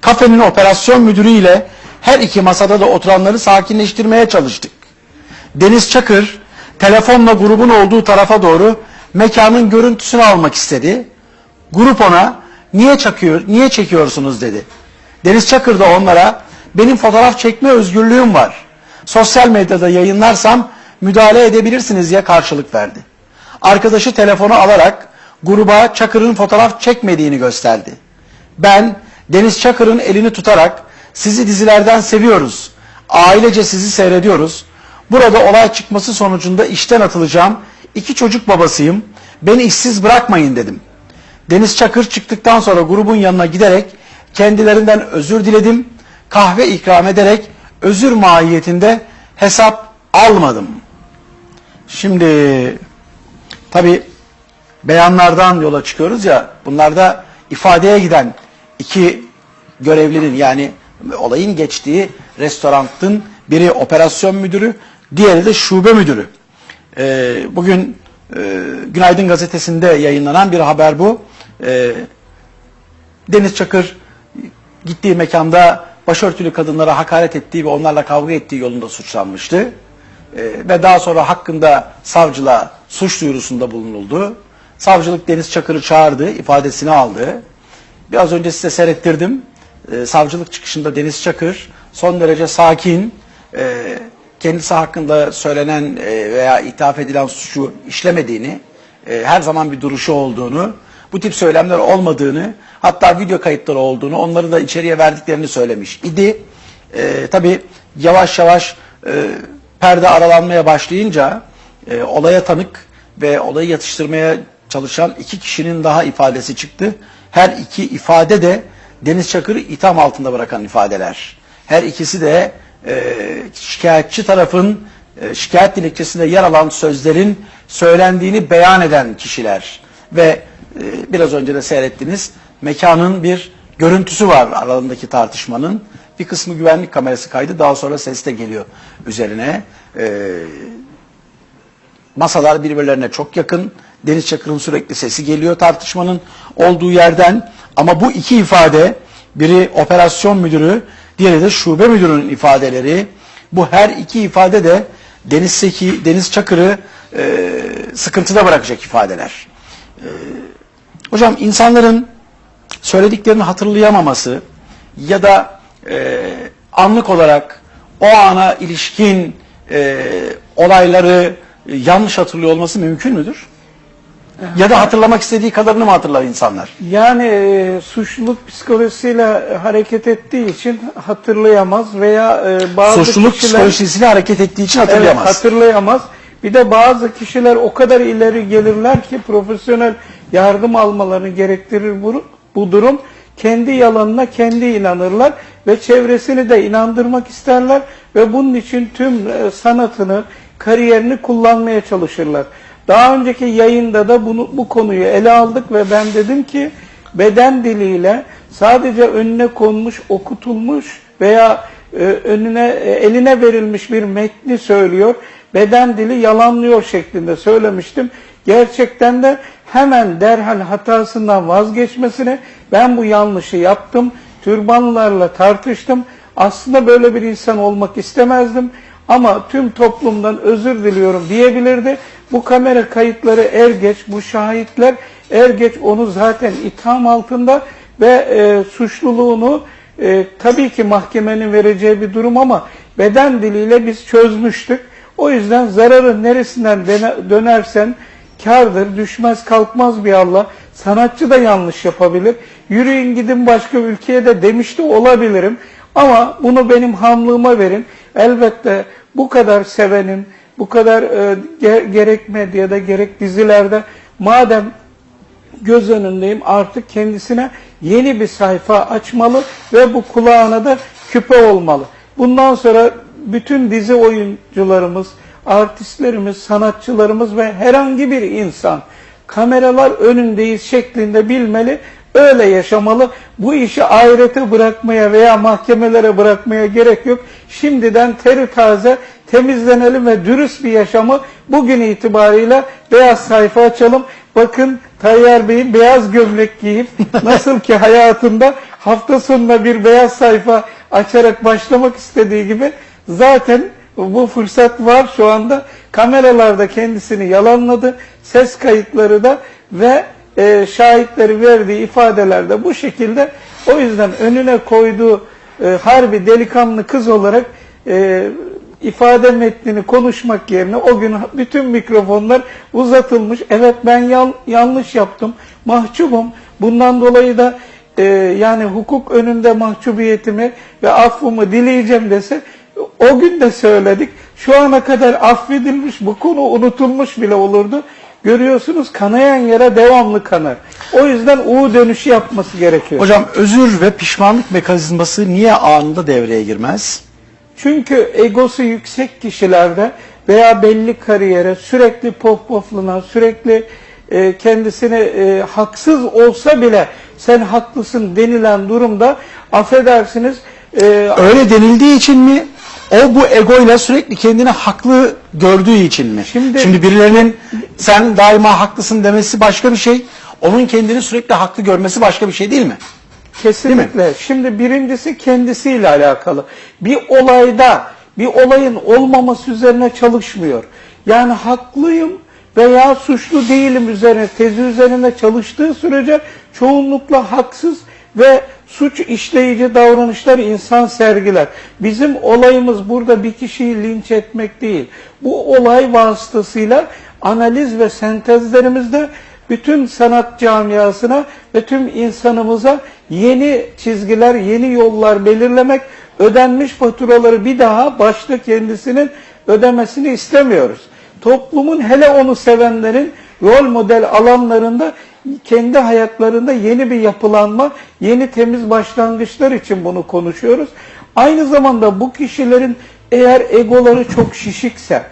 Kafenin operasyon müdürü ile her iki masada da oturanları sakinleştirmeye çalıştık. Deniz Çakır telefonla grubun olduğu tarafa doğru mekanın görüntüsünü almak istedi. Grup ona niye çakıyor, niye çekiyorsunuz dedi. Deniz Çakır da onlara benim fotoğraf çekme özgürlüğüm var. Sosyal medyada yayınlarsam müdahale edebilirsiniz diye karşılık verdi. Arkadaşı telefonu alarak gruba Çakır'ın fotoğraf çekmediğini gösterdi. Ben Deniz Çakır'ın elini tutarak sizi dizilerden seviyoruz. Ailece sizi seyrediyoruz. Burada olay çıkması sonucunda işten atılacağım. İki çocuk babasıyım. Beni işsiz bırakmayın dedim. Deniz Çakır çıktıktan sonra grubun yanına giderek kendilerinden özür diledim. Kahve ikram ederek özür mahiyetinde hesap almadım. Şimdi tabi beyanlardan yola çıkıyoruz ya bunlarda ifadeye giden iki görevlinin yani olayın geçtiği restoranın biri operasyon müdürü diğeri de şube müdürü. Ee, bugün e, Günaydın gazetesinde yayınlanan bir haber bu. Ee, Deniz Çakır gittiği mekanda başörtülü kadınlara hakaret ettiği ve onlarla kavga ettiği yolunda suçlanmıştı. Ee, ve daha sonra hakkında savcılığa suç duyurusunda bulunuldu. Savcılık Deniz Çakır'ı çağırdı, ifadesini aldı. Biraz önce size seyrettirdim. Ee, savcılık çıkışında Deniz Çakır son derece sakin, e, kendisi hakkında söylenen e, veya ithaf edilen suçu işlemediğini, e, her zaman bir duruşu olduğunu, bu tip söylemler olmadığını, hatta video kayıtları olduğunu, onları da içeriye verdiklerini söylemiş idi. E, tabii yavaş yavaş e, perde aralanmaya başlayınca e, olaya tanık ve olayı yatıştırmaya çalışan iki kişinin daha ifadesi çıktı. Her iki ifade de Deniz Çakır'ı itham altında bırakan ifadeler. Her ikisi de e, şikayetçi tarafın e, şikayet dilekçesinde yer alan sözlerin söylendiğini beyan eden kişiler. Ve e, biraz önce de seyrettiniz mekanın bir görüntüsü var aralarındaki tartışmanın. Bir kısmı güvenlik kamerası kaydı daha sonra ses de geliyor üzerine. E, masalar birbirlerine çok yakın. Deniz Çakır'ın sürekli sesi geliyor tartışmanın olduğu yerden. Ama bu iki ifade, biri operasyon müdürü, diğeri de şube müdürünün ifadeleri. Bu her iki ifade de Deniz Deniz Çakır'ı e, sıkıntıda bırakacak ifadeler. E, hocam insanların söylediklerini hatırlayamaması ya da e, anlık olarak o ana ilişkin e, olayları e, yanlış hatırlıyor olması mümkün müdür? Ya da hatırlamak istediği kadarını mı hatırlar insanlar? Yani e, suçluluk psikolojisiyle hareket ettiği için hatırlayamaz veya e, bazı Suçluluk kişiler psikolojisiyle hareket ettiği için hatırlayamaz. Evet, hatırlayamaz. Bir de bazı kişiler o kadar ileri gelirler ki profesyonel yardım almalarını gerektirir bu, bu durum. Kendi yalanına kendi inanırlar ve çevresini de inandırmak isterler ve bunun için tüm e, sanatını, kariyerini kullanmaya çalışırlar. Daha önceki yayında da bunu bu konuyu ele aldık ve ben dedim ki beden diliyle sadece önüne konmuş, okutulmuş veya e, önüne e, eline verilmiş bir metni söylüyor. Beden dili yalanlıyor şeklinde söylemiştim. Gerçekten de hemen derhal hatasından vazgeçmesine ben bu yanlışı yaptım. Türbanlarla tartıştım. Aslında böyle bir insan olmak istemezdim. Ama tüm toplumdan özür diliyorum diyebilirdi. Bu kamera kayıtları er geç, bu şahitler er geç onu zaten itham altında ve e, suçluluğunu e, tabii ki mahkemenin vereceği bir durum ama beden diliyle biz çözmüştük. O yüzden zararın neresinden dönersen kardır, düşmez kalkmaz bir Allah. Sanatçı da yanlış yapabilir. Yürüyün gidin başka ülkeye de demiş de olabilirim. Ama bunu benim hamlığıma verin. Elbette bu kadar sevenin, bu kadar e, ge- gerek medyada gerek dizilerde madem göz önündeyim artık kendisine yeni bir sayfa açmalı ve bu kulağına da küpe olmalı. Bundan sonra bütün dizi oyuncularımız, artistlerimiz, sanatçılarımız ve herhangi bir insan kameralar önündeyiz şeklinde bilmeli, öyle yaşamalı. Bu işi ahirete bırakmaya veya mahkemelere bırakmaya gerek yok. Şimdiden teri taze temizlenelim ve dürüst bir yaşamı bugün itibariyle beyaz sayfa açalım. Bakın Tayyar Bey'in beyaz gömlek giyip nasıl ki hayatında hafta sonunda bir beyaz sayfa açarak başlamak istediği gibi zaten bu fırsat var şu anda. Kameralarda kendisini yalanladı. Ses kayıtları da ve e, şahitleri verdiği ifadelerde bu şekilde. O yüzden önüne koyduğu e, harbi delikanlı kız olarak e, ifade metnini konuşmak yerine o gün bütün mikrofonlar uzatılmış. Evet ben yan- yanlış yaptım, mahcubum. Bundan dolayı da e, yani hukuk önünde mahcubiyetimi ve affımı dileyeceğim dese o gün de söyledik. Şu ana kadar affedilmiş, bu konu unutulmuş bile olurdu. Görüyorsunuz kanayan yere devamlı kanar. O yüzden U dönüşü yapması gerekiyor. Hocam özür ve pişmanlık mekanizması niye anında devreye girmez? Çünkü egosu yüksek kişilerde veya belli kariyere sürekli pohpohlanan, sürekli e, kendisine e, haksız olsa bile sen haklısın denilen durumda affedersiniz e, Öyle denildiği için mi? O bu egoyla sürekli kendini haklı gördüğü için mi? Şimdi- Şimdi birilerinin sen daima haklısın demesi başka bir şey. Onun kendini sürekli haklı görmesi başka bir şey değil mi? Kesinlikle. Şimdi birincisi kendisiyle alakalı. Bir olayda bir olayın olmaması üzerine çalışmıyor. Yani haklıyım veya suçlu değilim üzerine tezi üzerine çalıştığı sürece çoğunlukla haksız ve suç işleyici davranışlar insan sergiler. Bizim olayımız burada bir kişiyi linç etmek değil. Bu olay vasıtasıyla analiz ve sentezlerimizde bütün sanat camiasına ve tüm insanımıza yeni çizgiler, yeni yollar belirlemek, ödenmiş faturaları bir daha başta kendisinin ödemesini istemiyoruz. Toplumun hele onu sevenlerin rol model alanlarında kendi hayatlarında yeni bir yapılanma, yeni temiz başlangıçlar için bunu konuşuyoruz. Aynı zamanda bu kişilerin eğer egoları çok şişikse,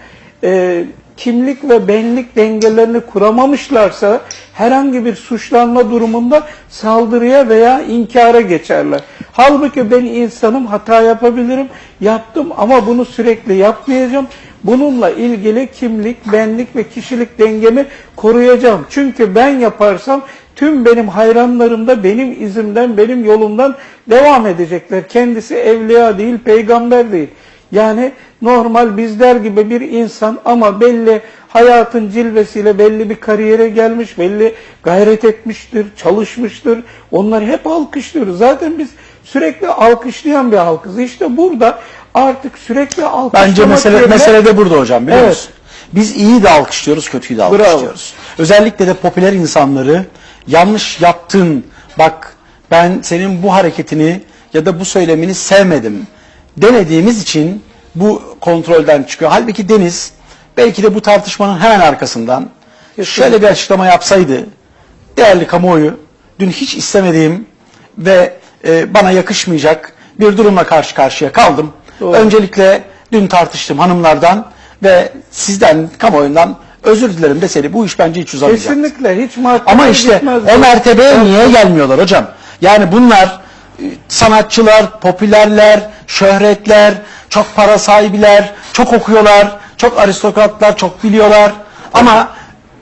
e, kimlik ve benlik dengelerini kuramamışlarsa herhangi bir suçlanma durumunda saldırıya veya inkara geçerler. Halbuki ben insanım hata yapabilirim, yaptım ama bunu sürekli yapmayacağım. Bununla ilgili kimlik, benlik ve kişilik dengemi koruyacağım. Çünkü ben yaparsam tüm benim hayranlarım da benim izimden, benim yolumdan devam edecekler. Kendisi evliya değil, peygamber değil. Yani normal bizler gibi bir insan ama belli hayatın cilvesiyle belli bir kariyere gelmiş, belli gayret etmiştir, çalışmıştır. Onları hep alkışlıyoruz. Zaten biz Sürekli alkışlayan bir halkız. İşte burada artık sürekli alkışlamak Bence mesele, yerine- mesele de burada hocam biliyor Evet. musun? Biz iyi de alkışlıyoruz, kötüyü de alkışlıyoruz. Özellikle de popüler insanları yanlış yaptın, bak ben senin bu hareketini ya da bu söylemini sevmedim demediğimiz için bu kontrolden çıkıyor. Halbuki Deniz belki de bu tartışmanın hemen arkasından şöyle bir açıklama yapsaydı, değerli kamuoyu, dün hiç istemediğim ve e, bana yakışmayacak bir durumla karşı karşıya kaldım. Doğru. Öncelikle dün tartıştım hanımlardan ve sizden, kamuoyundan özür dilerim deseydi bu iş bence hiç uzamayacak. Kesinlikle hiç Ama işte o mertebeye niye gelmiyorlar hocam? Yani bunlar sanatçılar, popülerler, şöhretler, çok para sahibiler, çok okuyorlar, çok aristokratlar, çok biliyorlar. Ama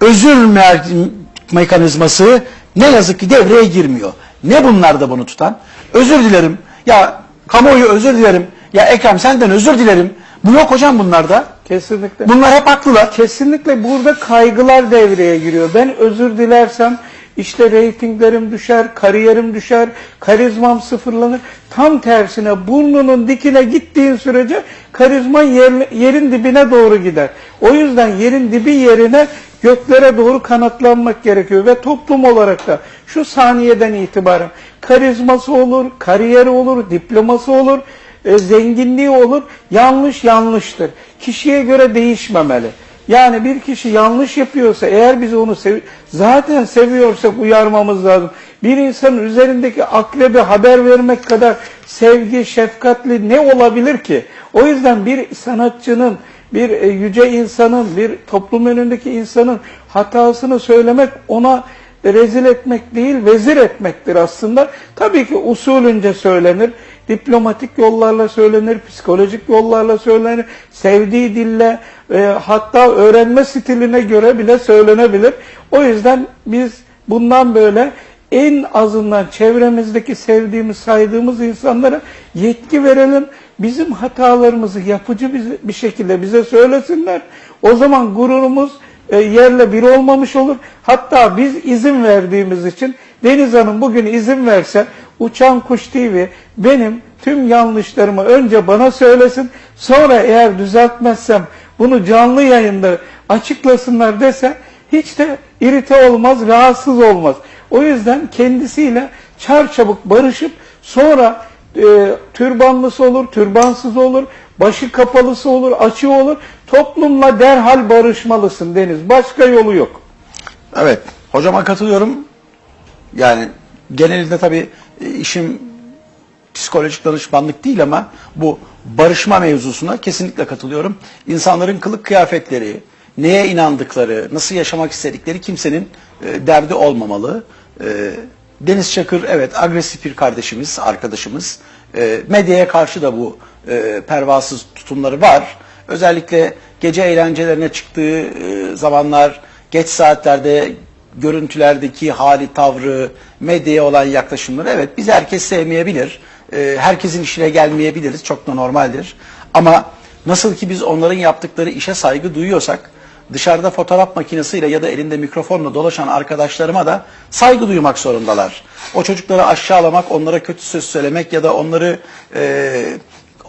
özür mer- mekanizması ne yazık ki devreye girmiyor. Ne bunlar da bunu tutan? Özür dilerim. Ya kamuoyu özür dilerim. Ya Ekrem senden özür dilerim. Bu yok hocam bunlarda. Kesinlikle. Bunlar hep haklılar. Kesinlikle burada kaygılar devreye giriyor. Ben özür dilersem işte reytinglerim düşer, kariyerim düşer, karizmam sıfırlanır. Tam tersine burnunun dikine gittiğin sürece karizman yer- yerin dibine doğru gider. O yüzden yerin dibi yerine göklere doğru kanatlanmak gerekiyor ve toplum olarak da şu saniyeden itibaren karizması olur, kariyeri olur, diploması olur, e, zenginliği olur. Yanlış yanlıştır. Kişiye göre değişmemeli. Yani bir kişi yanlış yapıyorsa eğer biz onu sev zaten seviyorsak uyarmamız lazım. Bir insanın üzerindeki aklebi haber vermek kadar sevgi, şefkatli ne olabilir ki? O yüzden bir sanatçının, bir e, yüce insanın, bir toplum önündeki insanın hatasını söylemek ona rezil etmek değil, vezir etmektir aslında. Tabii ki usulünce söylenir, diplomatik yollarla söylenir, psikolojik yollarla söylenir, sevdiği dille, e, hatta öğrenme stiline göre bile söylenebilir. O yüzden biz bundan böyle en azından çevremizdeki sevdiğimiz, saydığımız insanlara yetki verelim. Bizim hatalarımızı yapıcı bir şekilde bize söylesinler. O zaman gururumuz e, yerle bir olmamış olur. Hatta biz izin verdiğimiz için Deniz Hanım bugün izin verse Uçan Kuş TV benim tüm yanlışlarımı önce bana söylesin. Sonra eğer düzeltmezsem bunu canlı yayında açıklasınlar dese hiç de irite olmaz, rahatsız olmaz. O yüzden kendisiyle çarçabuk barışıp sonra e, türbanlısı olur, türbansız olur, başı kapalısı olur, açığı olur. Toplumla derhal barışmalısın Deniz. Başka yolu yok. Evet, hocama katılıyorum. Yani genelinde tabii işim psikolojik danışmanlık değil ama bu barışma mevzusuna kesinlikle katılıyorum. İnsanların kılık kıyafetleri, neye inandıkları, nasıl yaşamak istedikleri kimsenin e, derdi olmamalı. E, Deniz Çakır evet agresif bir kardeşimiz, arkadaşımız. E, medyaya karşı da bu e, pervasız tutumları var. Özellikle gece eğlencelerine çıktığı e, zamanlar, geç saatlerde görüntülerdeki hali, tavrı, medyaya olan yaklaşımları evet biz herkes sevmeyebilir. Ee, herkesin işine gelmeyebiliriz. Çok da normaldir. Ama nasıl ki biz onların yaptıkları işe saygı duyuyorsak dışarıda fotoğraf makinesiyle ya da elinde mikrofonla dolaşan arkadaşlarıma da saygı duymak zorundalar. O çocukları aşağılamak, onlara kötü söz söylemek ya da onları e,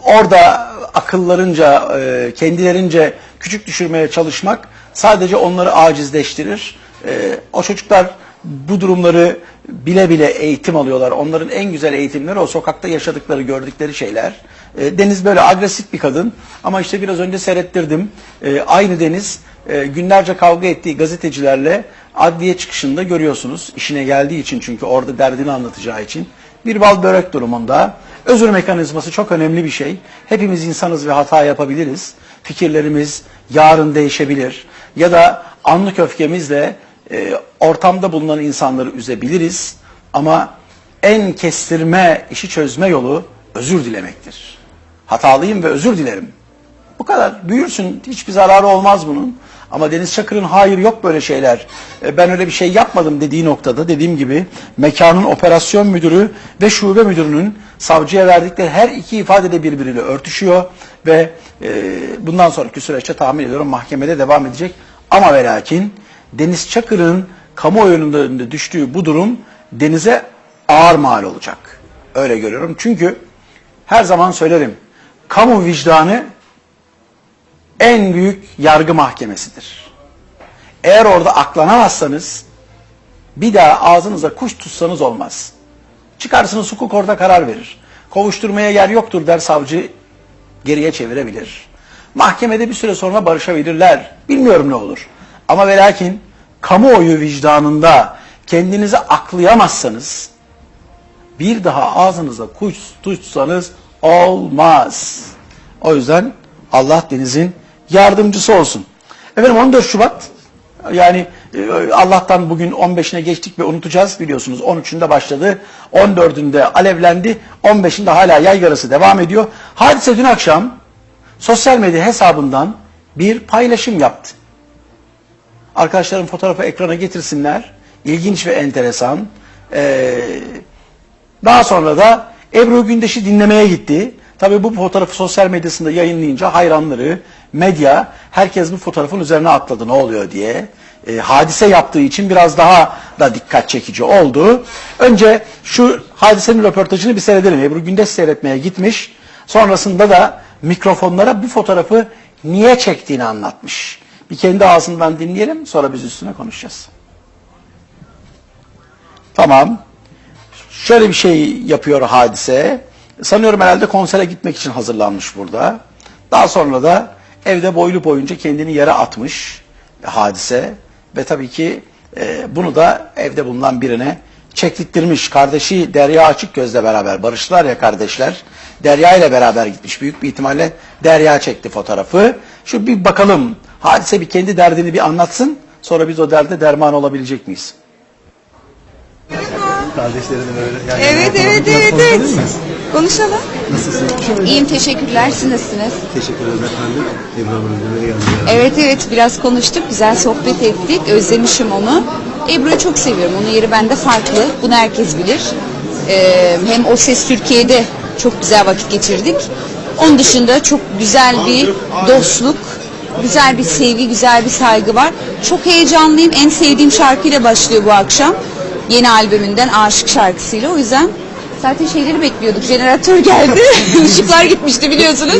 orada akıllarınca, e, kendilerince küçük düşürmeye çalışmak sadece onları acizleştirir. E, o çocuklar bu durumları bile bile eğitim alıyorlar. Onların en güzel eğitimleri o sokakta yaşadıkları, gördükleri şeyler. E, Deniz böyle agresif bir kadın ama işte biraz önce seyrettirdim. E, aynı Deniz e, günlerce kavga ettiği gazetecilerle adliye çıkışında görüyorsunuz. İşine geldiği için çünkü orada derdini anlatacağı için. Bir bal börek durumunda. Özür mekanizması çok önemli bir şey. Hepimiz insanız ve hata yapabiliriz. Fikirlerimiz yarın değişebilir. Ya da anlık öfkemizle e, ortamda bulunan insanları üzebiliriz. Ama en kestirme, işi çözme yolu özür dilemektir. Hatalıyım ve özür dilerim. Bu kadar. Büyürsün. Hiçbir zararı olmaz bunun. Ama Deniz Çakır'ın hayır yok böyle şeyler. e, Ben öyle bir şey yapmadım dediği noktada dediğim gibi mekanın operasyon müdürü ve şube müdürünün savcıya verdikleri her iki ifade de birbiriyle örtüşüyor ve e, bundan sonraki süreçte tahmin ediyorum mahkemede devam edecek. Ama ve lakin Deniz Çakır'ın kamuoyunun önünde düştüğü bu durum Deniz'e ağır mal olacak. öyle görüyorum. Çünkü her zaman söylerim. Kamu vicdanı en büyük yargı mahkemesidir. Eğer orada aklanamazsanız bir daha ağzınıza kuş tutsanız olmaz. Çıkarsınız hukuk orada karar verir. Kovuşturmaya yer yoktur der savcı geriye çevirebilir. Mahkemede bir süre sonra barışabilirler. Bilmiyorum ne olur. Ama ve lakin kamuoyu vicdanında kendinizi aklayamazsanız bir daha ağzınıza kuş tutsanız olmaz. O yüzden Allah denizin yardımcısı olsun. Efendim 14 Şubat yani e, Allah'tan bugün 15'ine geçtik ve unutacağız biliyorsunuz. 13'ünde başladı, 14'ünde alevlendi, 15'inde hala yaygarası devam ediyor. Hadise dün akşam sosyal medya hesabından bir paylaşım yaptı. Arkadaşlarım fotoğrafı ekrana getirsinler. İlginç ve enteresan. Ee, daha sonra da Ebru Gündeş'i dinlemeye gitti. Tabii bu fotoğrafı sosyal medyasında yayınlayınca hayranları, medya, herkes bu fotoğrafın üzerine atladı ne oluyor diye. Ee, hadise yaptığı için biraz daha da dikkat çekici oldu. Önce şu hadisenin röportajını bir seyredelim. Ebru Gündeş seyretmeye gitmiş. Sonrasında da mikrofonlara bu fotoğrafı niye çektiğini anlatmış. Bir kendi ağzından dinleyelim sonra biz üstüne konuşacağız. Tamam. Şöyle bir şey yapıyor hadise. Sanıyorum herhalde konsere gitmek için hazırlanmış burada. Daha sonra da evde boylu boyunca kendini yere atmış hadise. Ve tabii ki e, bunu da evde bulunan birine çektirttirmiş. Kardeşi Derya Açık Gözle beraber barıştılar ya kardeşler. Derya ile beraber gitmiş. Büyük bir ihtimalle Derya çekti fotoğrafı. Şu bir bakalım hadise bir kendi derdini bir anlatsın. Sonra biz o derde derman olabilecek miyiz? Kardeşlerini böyle yani Evet evet evet evet. Konuşalım. Nasılsın? İyiyim teşekkürler. Siz nasılsınız? Teşekkür ederim efendim. Ebru geldim. Evet evet biraz konuştuk. Güzel sohbet ettik. Özlemişim onu. Ebru'yu çok seviyorum. Onun yeri bende farklı. Bunu herkes bilir. Ee, hem O Ses Türkiye'de çok güzel vakit geçirdik. Onun dışında çok güzel bir dostluk, güzel bir sevgi, güzel bir saygı var. Çok heyecanlıyım. En sevdiğim şarkıyla başlıyor bu akşam. Yeni albümünden Aşık şarkısıyla. O yüzden zaten şeyleri bekliyorduk. Jeneratör geldi. Işıklar gitmişti biliyorsunuz.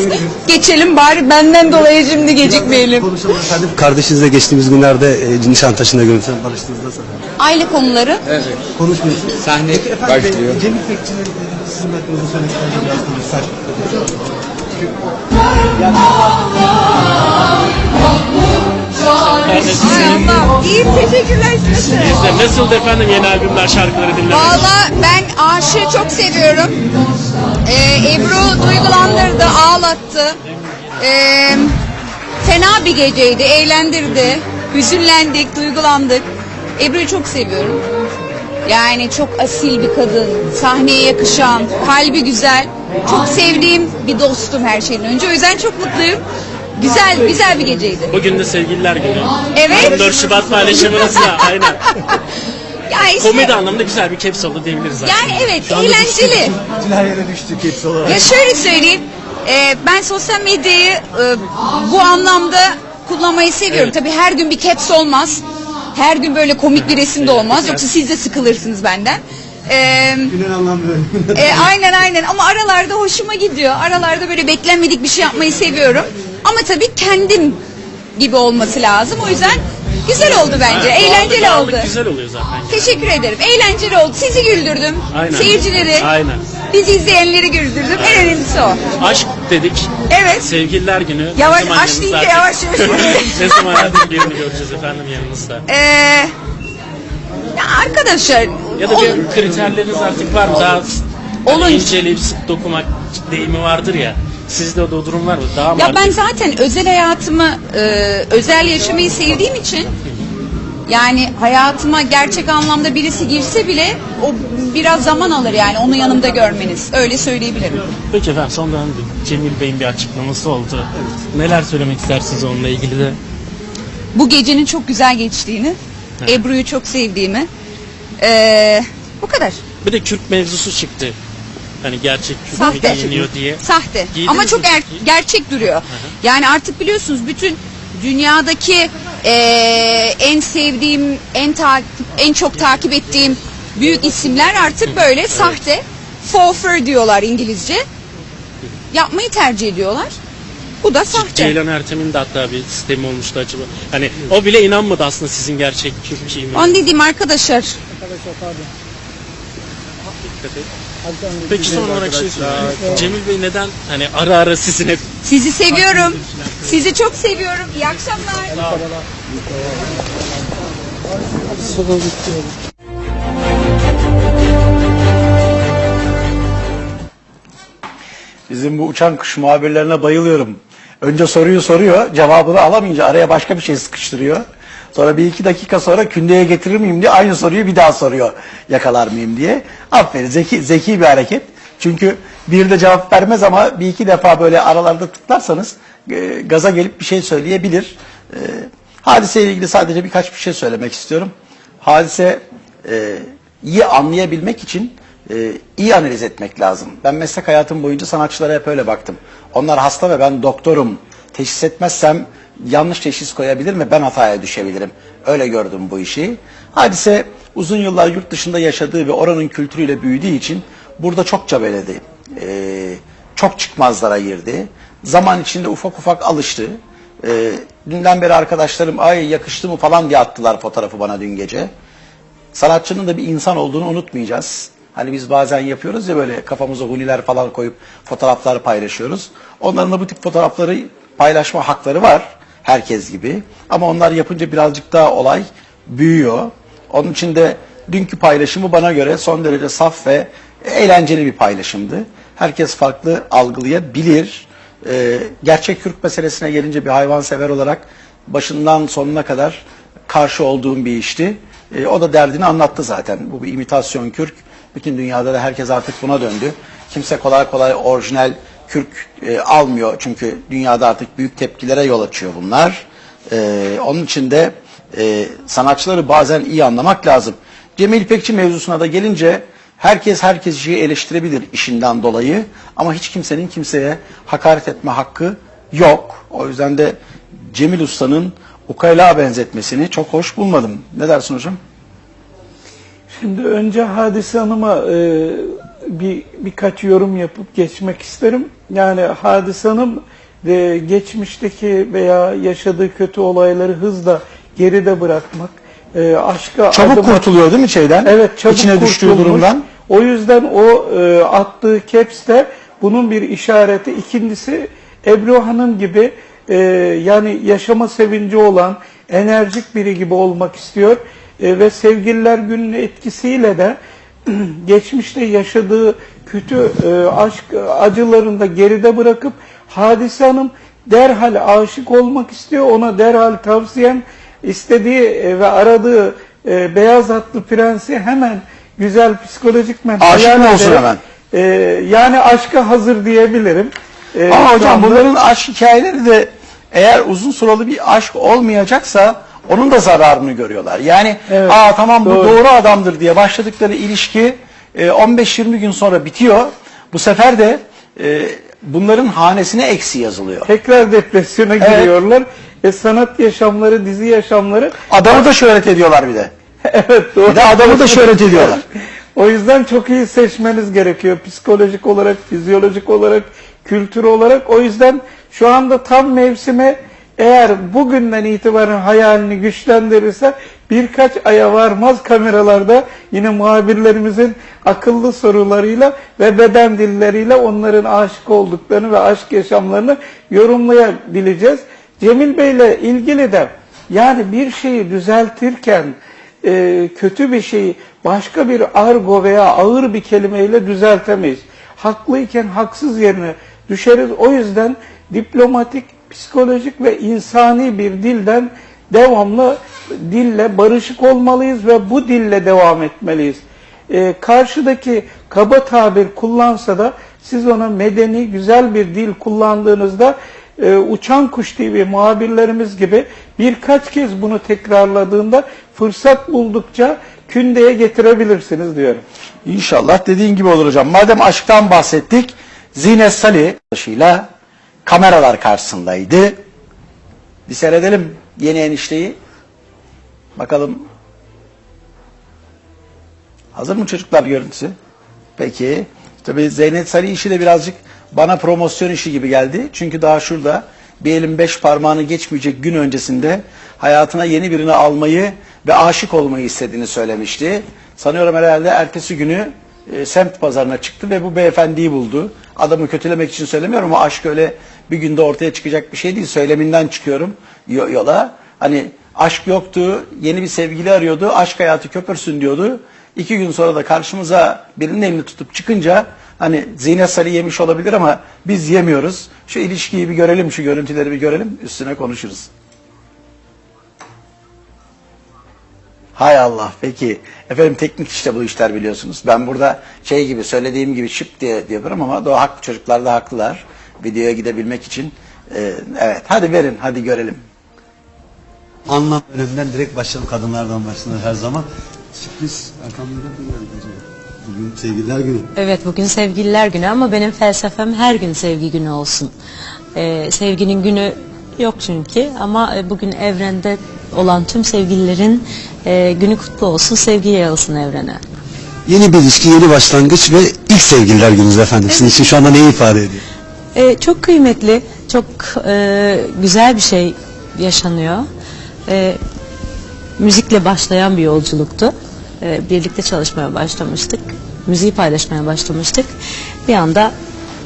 Geçelim bari benden dolayı şimdi gecikmeyelim. Konuşalım efendim. Kardeşinizle geçtiğimiz günlerde e, Nişantaşı'nda görüntülen barıştığınız nasıl efendim? Aile konuları. Konuşmuyorsunuz. Sahne Peki efendim, başlıyor. Cem İpekçi'nin e, sizin hakkınızda söylediklerini biraz konuşsak. Allah. İyiyim teşekkürler size. Nasıldı efendim yeni albümler, şarkıları dinlemek? Valla ben aşığı çok seviyorum. Ee, Ebru duygulandırdı, ağlattı. Ee, fena bir geceydi, eğlendirdi. Hüzünlendik, duygulandık. Ebru'yu çok seviyorum. Yani çok asil bir kadın, sahneye yakışan, kalbi güzel. Çok sevdiğim bir dostum her şeyden önce. O yüzden çok mutluyum. Güzel, güzel bir geceydi. Bugün de sevgililer günü. Evet. 14 Şubat paylaşımınızla aynen. Ya işte, Komedi anlamda güzel bir caps oldu diyebiliriz zaten. yani evet, eğlenceli. Bütün her yere düştük hepsi olarak. Ya şöyle söyleyeyim. e, ben sosyal medyayı e, bu anlamda kullanmayı seviyorum. Tabii her gün bir caps olmaz. Her gün böyle komik bir resim de olmaz. Yoksa siz de sıkılırsınız benden. E, Günün anlamı böyle. e, aynen aynen ama aralarda hoşuma gidiyor. Aralarda böyle beklenmedik bir şey yapmayı seviyorum. Ama tabii kendim gibi olması lazım. O yüzden güzel oldu bence. Evet, Eğlenceli doğallık- oldu. doğallık güzel oluyor zaten. Teşekkür ederim. Eğlenceli oldu. Sizi güldürdüm. Aynen. Seyircileri, Aynen. bizi izleyenleri güldürdüm. En önemlisi o. Aşk dedik. Evet. Sevgililer günü. Yavaş, aşk deyince yavaş yavaş. ne zaman artık birini göreceğiz efendim yanınızda? Ee, ya arkadaşlar Ya da bir kriterleriniz artık var mı? Daha Olun. inceleyip sık dokumak deyimi vardır ya. Sizde o durum var mı? Daha mı ya ben artık- zaten özel hayatımı e, özel yaşamayı sevdiğim için yani hayatıma gerçek anlamda birisi girse bile o biraz zaman alır yani onu yanımda görmeniz. Öyle söyleyebilirim. Peki efendim son dönemde Cemil Bey'in bir açıklaması oldu. Neler söylemek istersiniz onunla ilgili de? Bu gecenin çok güzel geçtiğini, Ebru'yu çok sevdiğimi. e, bu kadar. Bir de Kürt mevzusu çıktı. Hani gerçek Sahte. giyiniyor diye. Sahte. Giydiniz Ama mi çok er- gerçek duruyor. Yani artık biliyorsunuz bütün dünyadaki eee, en sevdiğim, en takip, en çok takip ettiğim büyük isimler artık böyle sahte. for fur diyorlar İngilizce. Yapmayı tercih ediyorlar. Bu da sahte. Ceylan Ertem'in de hatta bir sistemi olmuştu acaba. Hani o bile inanmadı aslında sizin gerçek mi? Onu dediğim arkadaşlar. Peki son olarak şey sorayım. Cemil Bey neden hani ara ara sizin hep Sizi seviyorum. Sizi çok seviyorum. İyi akşamlar. Bizim bu uçan kuş muhabirlerine bayılıyorum. Önce soruyu soruyor, cevabını alamayınca araya başka bir şey sıkıştırıyor. Sonra bir iki dakika sonra kündeye getirir miyim diye aynı soruyu bir daha soruyor. Yakalar mıyım diye. Aferin zeki, zeki bir hareket. Çünkü bir de cevap vermez ama bir iki defa böyle aralarda tıklarsanız e, gaza gelip bir şey söyleyebilir. E, hadiseyle ilgili sadece birkaç bir şey söylemek istiyorum. Hadise e, iyi anlayabilmek için e, iyi analiz etmek lazım. Ben meslek hayatım boyunca sanatçılara hep öyle baktım. Onlar hasta ve ben doktorum. Teşhis etmezsem yanlış teşhis koyabilir mi? Ben hataya düşebilirim. Öyle gördüm bu işi. Hadise uzun yıllar yurt dışında yaşadığı ve oranın kültürüyle büyüdüğü için burada çok cabeledi. E, çok çıkmazlara girdi. Zaman içinde ufak ufak alıştı. E, dünden beri arkadaşlarım ay yakıştı mı falan diye attılar fotoğrafı bana dün gece sanatçının da bir insan olduğunu unutmayacağız. Hani biz bazen yapıyoruz ya böyle kafamıza huniler falan koyup fotoğraflar paylaşıyoruz. Onların da bu tip fotoğrafları paylaşma hakları var herkes gibi. Ama onlar yapınca birazcık daha olay büyüyor. Onun için de dünkü paylaşımı bana göre son derece saf ve eğlenceli bir paylaşımdı. Herkes farklı algılayabilir. Ee, gerçek Türk meselesine gelince bir hayvansever olarak başından sonuna kadar karşı olduğum bir işti. E, o da derdini anlattı zaten. Bu bir imitasyon kürk. Bütün dünyada da herkes artık buna döndü. Kimse kolay kolay orijinal kürk e, almıyor. Çünkü dünyada artık büyük tepkilere yol açıyor bunlar. E, onun için de e, sanatçıları bazen iyi anlamak lazım. Cemil İpekçi mevzusuna da gelince herkes herkesi eleştirebilir işinden dolayı. Ama hiç kimsenin kimseye hakaret etme hakkı yok. O yüzden de Cemil Usta'nın ukala benzetmesini çok hoş bulmadım. Ne dersin hocam? Şimdi önce Hadise Hanım'a e, bir birkaç yorum yapıp geçmek isterim. Yani Hadise Hanım e, geçmişteki veya yaşadığı kötü olayları hızla geride bırakmak, e, aşka Çabuk adım kurtuluyor değil mi şeyden? Evet çabuk İçine düştüğü durumdan. O yüzden o e, attığı caps de bunun bir işareti. İkincisi Ebru Hanım gibi e, yani yaşama sevinci olan enerjik biri gibi olmak istiyor. E, ve sevgililer gününün etkisiyle de geçmişte yaşadığı kötü e, aşk acılarını da geride bırakıp Hadise Hanım derhal aşık olmak istiyor. Ona derhal tavsiyem istediği e, ve aradığı e, beyaz atlı prensi hemen güzel psikolojik men Aşık mı olsun hemen? e, yani aşka hazır diyebilirim. E, Ama hocam anda- bunların aşk hikayeleri de eğer uzun süreli bir aşk olmayacaksa onun da zararını görüyorlar. Yani Evet, aa tamam bu doğru. doğru adamdır diye başladıkları ilişki e, 15-20 gün sonra bitiyor. Bu sefer de e, bunların hanesine eksi yazılıyor. tekrar depresyona Evet. giriyorlar. E, sanat yaşamları, dizi yaşamları Adamı da şöhret ediyorlar bir de. evet doğru. Bir de adamı da şöhret ediyorlar. O yüzden çok iyi seçmeniz gerekiyor. Psikolojik olarak, fizyolojik olarak, kültür olarak. O yüzden şu anda tam mevsime eğer bugünden itibaren hayalini güçlendirirse birkaç aya varmaz kameralarda yine muhabirlerimizin akıllı sorularıyla ve beden dilleriyle onların aşık olduklarını ve aşk yaşamlarını yorumlayabileceğiz. Cemil Bey'le ilgili de yani bir şeyi düzeltirken e, kötü bir şeyi başka bir argo veya ağır bir kelimeyle düzeltemeyiz. Haklıyken haksız yerine düşeriz. O yüzden diplomatik, psikolojik ve insani bir dilden devamlı dille barışık olmalıyız ve bu dille devam etmeliyiz. E, karşıdaki kaba tabir kullansa da siz ona medeni, güzel bir dil kullandığınızda e, Uçan Kuş TV muhabirlerimiz gibi birkaç kez bunu tekrarladığında fırsat buldukça kündeye getirebilirsiniz diyorum. İnşallah dediğin gibi olur hocam. Madem aşktan bahsettik, Zine Salih ile kameralar karşısındaydı. Bir seyredelim yeni enişteyi. Bakalım. Hazır mı çocuklar görüntüsü? Peki. Tabii Zeynep Salih işi de birazcık bana promosyon işi gibi geldi. Çünkü daha şurada bir elin beş parmağını geçmeyecek gün öncesinde hayatına yeni birini almayı ve aşık olmayı istediğini söylemişti. Sanıyorum herhalde ertesi günü e, semt pazarına çıktı ve bu beyefendiyi buldu. Adamı kötülemek için söylemiyorum ama aşk öyle bir günde ortaya çıkacak bir şey değil. Söyleminden çıkıyorum yo- yola. Hani aşk yoktu, yeni bir sevgili arıyordu, aşk hayatı köpürsün diyordu. İki gün sonra da karşımıza birinin elini tutup çıkınca hani Zine Salih yemiş olabilir ama biz yemiyoruz. Şu ilişkiyi bir görelim, şu görüntüleri bir görelim, üstüne konuşuruz. Hay Allah peki. Efendim teknik işte bu işler biliyorsunuz. Ben burada şey gibi söylediğim gibi şıp diye diyorum ama doğru haklı çocuklar da haklılar. Videoya gidebilmek için. Ee, evet hadi verin hadi görelim. Anlam bölümünden direkt başlayalım. Kadınlardan başlanır her zaman. Sürpriz acaba? Bugün sevgililer günü. Evet bugün sevgililer günü ama benim felsefem her gün sevgi günü olsun. Ee, sevginin günü yok çünkü ama e, bugün evrende olan tüm sevgililerin e, günü kutlu olsun, sevgi yayılsın evrene. Yeni bir ilişki, yeni başlangıç ve ilk sevgililer gününüz efendim. Sizin için şu anda neyi ifade ediyor? Ee, çok kıymetli, çok e, güzel bir şey yaşanıyor. Ee, müzikle başlayan bir yolculuktu. Ee, birlikte çalışmaya başlamıştık. Müziği paylaşmaya başlamıştık. Bir anda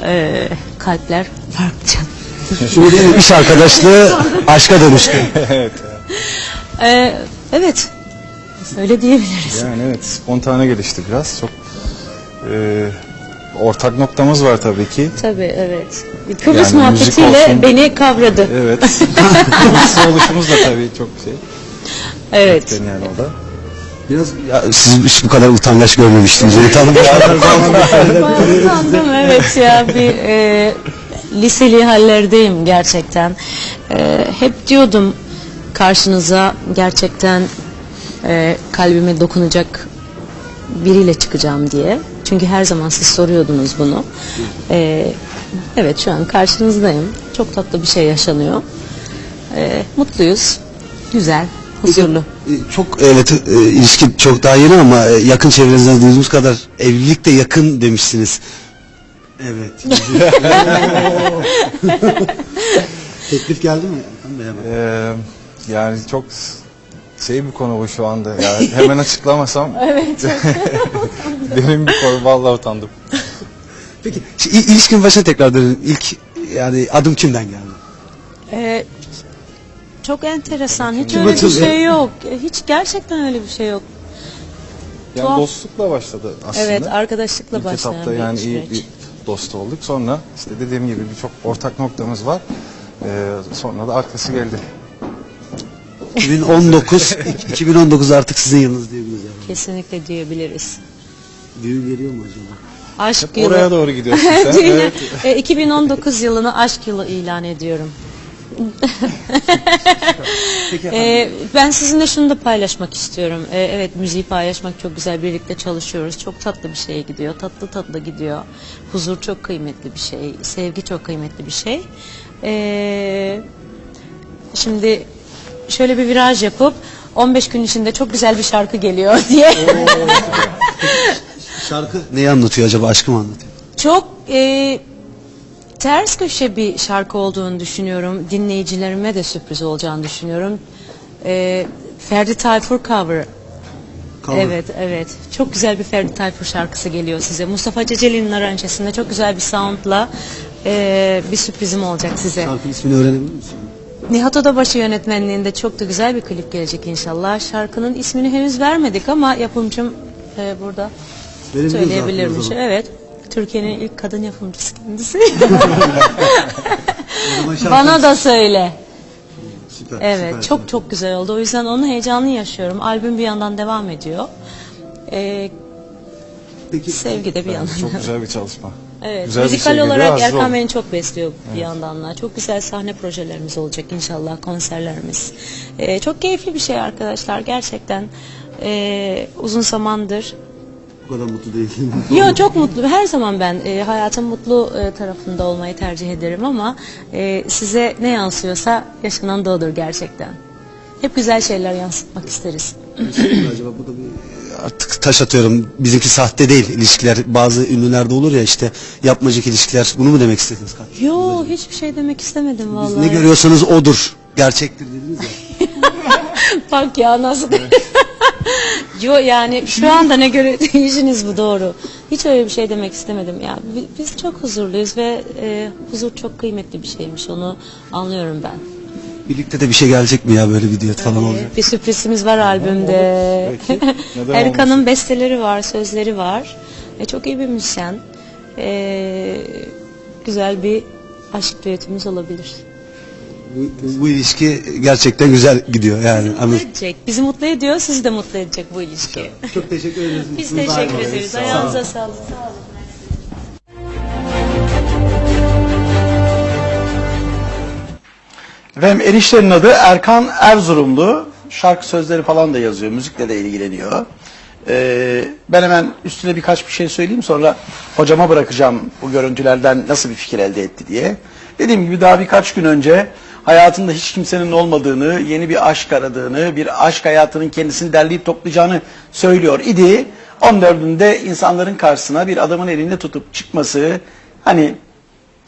e, kalpler farklı. Şimdi iş arkadaşlığı aşka dönüştü. Ee, evet, öyle diyebiliriz. Yani evet spontane gelişti biraz. Çok e, ortak noktamız var tabii ki. Tabii evet. Kıbrıs Yani müzik muhabbetiyle olsun. beni kavradı. Evet. Kıbrıslı oluşumuz da tabii çok şey. Evet. yani o da. Biraz ya, siz hiç bu kadar utangaç görmemiştim. Zeynep Hanım. Utandım evet ya bir e, liseli hallerdeyim gerçekten. E, hep diyordum karşınıza gerçekten e, kalbime dokunacak biriyle çıkacağım diye. Çünkü her zaman siz soruyordunuz bunu. E, evet şu an karşınızdayım. Çok tatlı bir şey yaşanıyor. E, mutluyuz. Güzel, huzurlu. E, Çok evet e, ilişki çok daha yeni ama e, yakın çevrenizden duyduğumuz kadar evlilik de yakın demişsiniz. Evet. Teklif geldi mi? Erkan Bey hemen? Ee, yani çok şey bir konu bu şu anda. Yani hemen açıklamasam Evet. derin bir konu. Vallahi utandım. Peki şu il- ilişkin başına tekrar dönelim. İlk yani adım kimden geldi? Ee, çok enteresan. Hiç Kim öyle bir şey yok. Hiç gerçekten öyle bir şey yok. Yani Tuhaf. dostlukla başladı aslında. Evet, arkadaşlıkla İlk başlayan etapta bir yani süreç. iyi bir dost olduk. Sonra işte dediğim gibi birçok ortak noktamız var. Ee, sonra da arkası geldi. 2019 2019 artık sizin yılınız diyebiliriz yani. Kesinlikle diyebiliriz. Düğün geliyor mu acaba? Aşk Hep yılı. oraya doğru gidiyorsun sen. Evet. E, 2019 yılını aşk yılı ilan ediyorum. E, ben sizinle şunu da paylaşmak istiyorum. E, evet müziği paylaşmak çok güzel. Birlikte çalışıyoruz. Çok tatlı bir şeye gidiyor. Tatlı tatlı gidiyor. Huzur çok kıymetli bir şey. Sevgi çok kıymetli bir şey. E, şimdi şöyle bir viraj yapıp 15 gün içinde çok güzel bir şarkı geliyor diye. Şarkı neyi anlatıyor acaba? Aşkı mı anlatıyor? Çok e, ters köşe bir şarkı olduğunu düşünüyorum. Dinleyicilerime de sürpriz olacağını düşünüyorum. E, Ferdi Tayfur cover. Cover. Evet, evet. Çok güzel bir Ferdi Tayfur şarkısı geliyor size. Mustafa Ceceli'nin aranjesinde çok güzel bir soundla e, bir sürprizim olacak size. Şarkının ismini öğrenebilir misin? Nihat Odabaşı yönetmenliğinde çok da güzel bir klip gelecek inşallah. Şarkının ismini henüz vermedik ama yapımcım e, burada Verebiliriz söyleyebilirmiş. Evet. Türkiye'nin ilk kadın yapımcısı kendisi. Bana da söyle. Süper, Evet, süper. çok çok güzel oldu. O yüzden onun heyecanını yaşıyorum. Albüm bir yandan devam ediyor. Ee, Peki sevgi de bir yandan. Çok güzel bir çalışma. Evet, Güzel bir müzikal şey olarak Erkan beni çok besliyor bir yandan da. Çok güzel sahne projelerimiz olacak inşallah, konserlerimiz. Ee, çok keyifli bir şey arkadaşlar, gerçekten. Ee, uzun zamandır bu kadar mutlu değilim. Yo çok mutlu. Her zaman ben e, hayatın mutlu e, tarafında olmayı tercih ederim ama e, size ne yansıyorsa yaşanan da odur gerçekten. Hep güzel şeyler yansıtmak isteriz. Şey acaba burada bir artık taş atıyorum. Bizimki sahte değil ilişkiler. Bazı ünlülerde olur ya işte yapmacık ilişkiler. Bunu mu demek istediniz? Yo hiçbir şey demek istemedim vallahi. Ne görüyorsanız odur. Gerçektir dediniz ya. Bak ya nasıl. Yo yani şu anda ne göre işiniz bu doğru. Hiç öyle bir şey demek istemedim. Ya bi- biz çok huzurluyuz ve e, huzur çok kıymetli bir şeymiş. Onu anlıyorum ben. Birlikte de bir şey gelecek mi ya böyle bir diyet falan olacak? Bir sürprizimiz var albümde. Peki, neden Erkan'ın besteleri var, sözleri var. E, çok iyi bir müzisyen. E, güzel bir aşk düetimiz olabilir. Bu, bu ilişki gerçekten güzel gidiyor yani. Mutlu edecek. Bizi mutlu ediyor, sizi de mutlu edecek bu ilişki. Çok teşekkür ederiz. Biz teşekkür ederiz. Ayağınıza sağlık. Sağ olun. Efendim eniştenin adı Erkan Erzurumlu. Şarkı sözleri falan da yazıyor. Müzikle de ilgileniyor. Ee, ben hemen üstüne birkaç bir şey söyleyeyim sonra hocama bırakacağım bu görüntülerden nasıl bir fikir elde etti diye. Dediğim gibi daha birkaç gün önce hayatında hiç kimsenin olmadığını, yeni bir aşk aradığını, bir aşk hayatının kendisini derleyip toplayacağını söylüyor idi. 14'ünde insanların karşısına bir adamın elinde tutup çıkması hani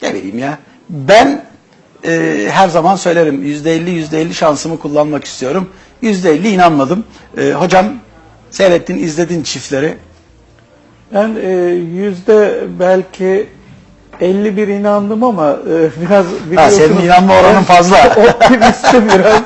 ne bileyim ya ben e, her zaman söylerim yüzde elli yüzde elli şansımı kullanmak istiyorum. Yüzde elli inanmadım. E, hocam seyrettin izledin çiftleri. Ben e, yüzde belki 51 inandım ama e, biraz biliyorsunuz. senin inanma oranın fazla. Optimistim biraz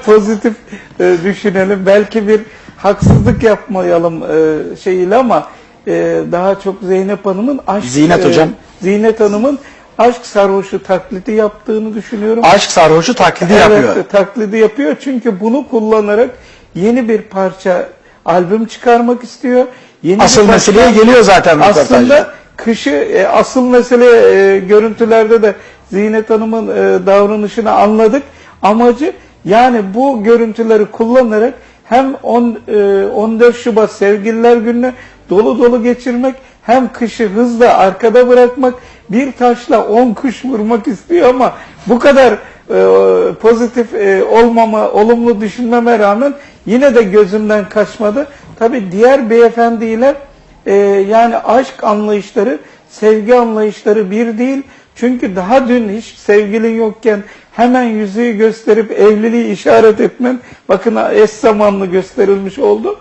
pozitif e, düşünelim. Belki bir haksızlık yapmayalım e, şeyiyle ama e, daha çok Zeynep Hanım'ın aşk Zinet e, hocam. Zinet Hanım'ın aşk sarhoşu taklidi yaptığını düşünüyorum. Aşk sarhoşu taklidi Evet, yapıyor. taklidi yapıyor çünkü bunu kullanarak yeni bir parça albüm çıkarmak istiyor. Yeni Asıl parça- meseleye geliyor zaten röportajda. Aslında kışı e, asıl mesele e, görüntülerde de Zinet Hanım'ın e, davranışını anladık. Amacı yani bu görüntüleri kullanarak hem on, e, 14 Şubat Sevgililer Günü'nü dolu dolu geçirmek hem kışı hızla arkada bırakmak bir taşla 10 kuş vurmak istiyor ama bu kadar e, pozitif e, olmama, olumlu düşünmeme rağmen yine de gözümden kaçmadı. Tabi diğer beyefendiyle e, yani aşk anlayışları, sevgi anlayışları bir değil. Çünkü daha dün hiç sevgilin yokken hemen yüzüğü gösterip evliliği işaret etmen bakın eş zamanlı gösterilmiş oldu.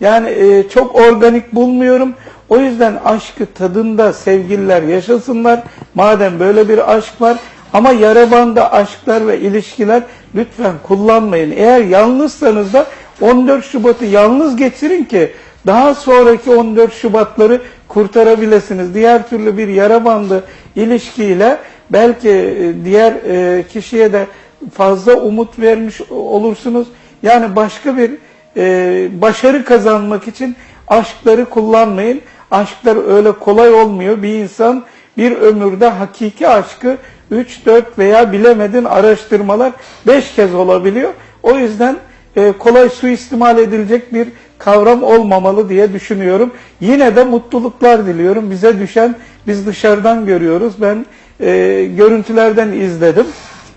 Yani e, çok organik bulmuyorum. O yüzden aşkı tadında sevgililer yaşasınlar. Madem böyle bir aşk var. Ama yara bandı aşklar ve ilişkiler lütfen kullanmayın. Eğer yalnızsanız da 14 Şubat'ı yalnız geçirin ki daha sonraki 14 Şubat'ları kurtarabilirsiniz. Diğer türlü bir yara bandı ilişkiyle belki e, diğer e, kişiye de fazla umut vermiş olursunuz. Yani başka bir e, başarı kazanmak için aşkları kullanmayın. Aşklar öyle kolay olmuyor. Bir insan bir ömürde hakiki aşkı 3, 4 veya bilemedin araştırmalar 5 kez olabiliyor. O yüzden e, kolay suistimal edilecek bir kavram olmamalı diye düşünüyorum. Yine de mutluluklar diliyorum. Bize düşen biz dışarıdan görüyoruz. Ben e, görüntülerden izledim.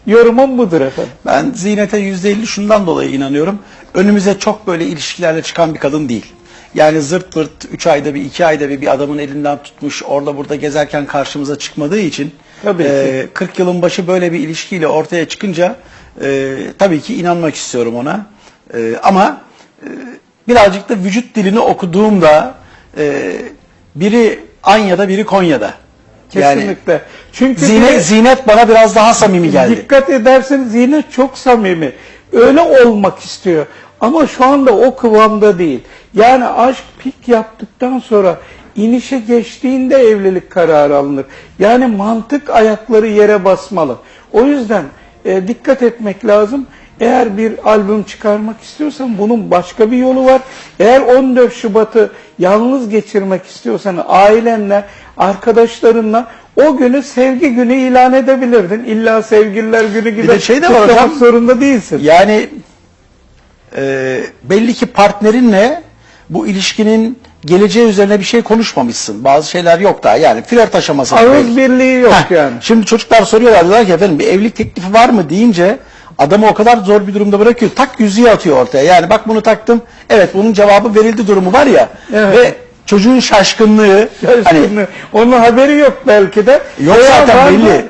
Yorumum budur efendim. Ben Zinet'e yüzde elli şundan dolayı inanıyorum. Önümüze çok böyle ilişkilerle çıkan bir kadın değil. Yani zırt pırt 3 ayda bir, 2 ayda bir bir adamın elinden tutmuş orada burada gezerken karşımıza çıkmadığı için Tabii e, 40 yılın başı böyle bir ilişkiyle ortaya çıkınca e, tabii ki inanmak istiyorum ona. E, ama e, birazcık da vücut dilini okuduğumda e, biri Anya'da biri Konya'da. Yani Kesinlikle. Çünkü Zinet, bir- Zinet bana biraz daha samimi geldi. Dikkat ederseniz yine çok samimi. Öyle olmak istiyor. Ama şu anda o kıvamda değil. Yani aşk pik yaptıktan sonra inişe geçtiğinde evlilik kararı alınır. Yani mantık ayakları yere basmalı. O yüzden e, dikkat etmek lazım. Eğer bir albüm çıkarmak istiyorsan bunun başka bir yolu var. Eğer 14 Şubat'ı yalnız geçirmek istiyorsan ailenle, arkadaşlarınla o günü sevgi günü ilan edebilirdin. İlla sevgililer günü gibi de şey de var hocam. zorunda değilsin. Yani e, belli ki partnerinle bu ilişkinin geleceği üzerine bir şey konuşmamışsın. Bazı şeyler yok daha. Yani flört aşaması. Ağız birliği yok Heh, yani. Şimdi çocuklar soruyorlar diyorlar ki efendim bir evlilik teklifi var mı deyince adamı o kadar zor bir durumda bırakıyor. Tak yüzüğü atıyor ortaya. Yani bak bunu taktım. Evet bunun cevabı verildi durumu var ya. Evet. Ve çocuğun şaşkınlığı hani Şimdi onun haberi yok belki de. Yok Veya zaten var belli.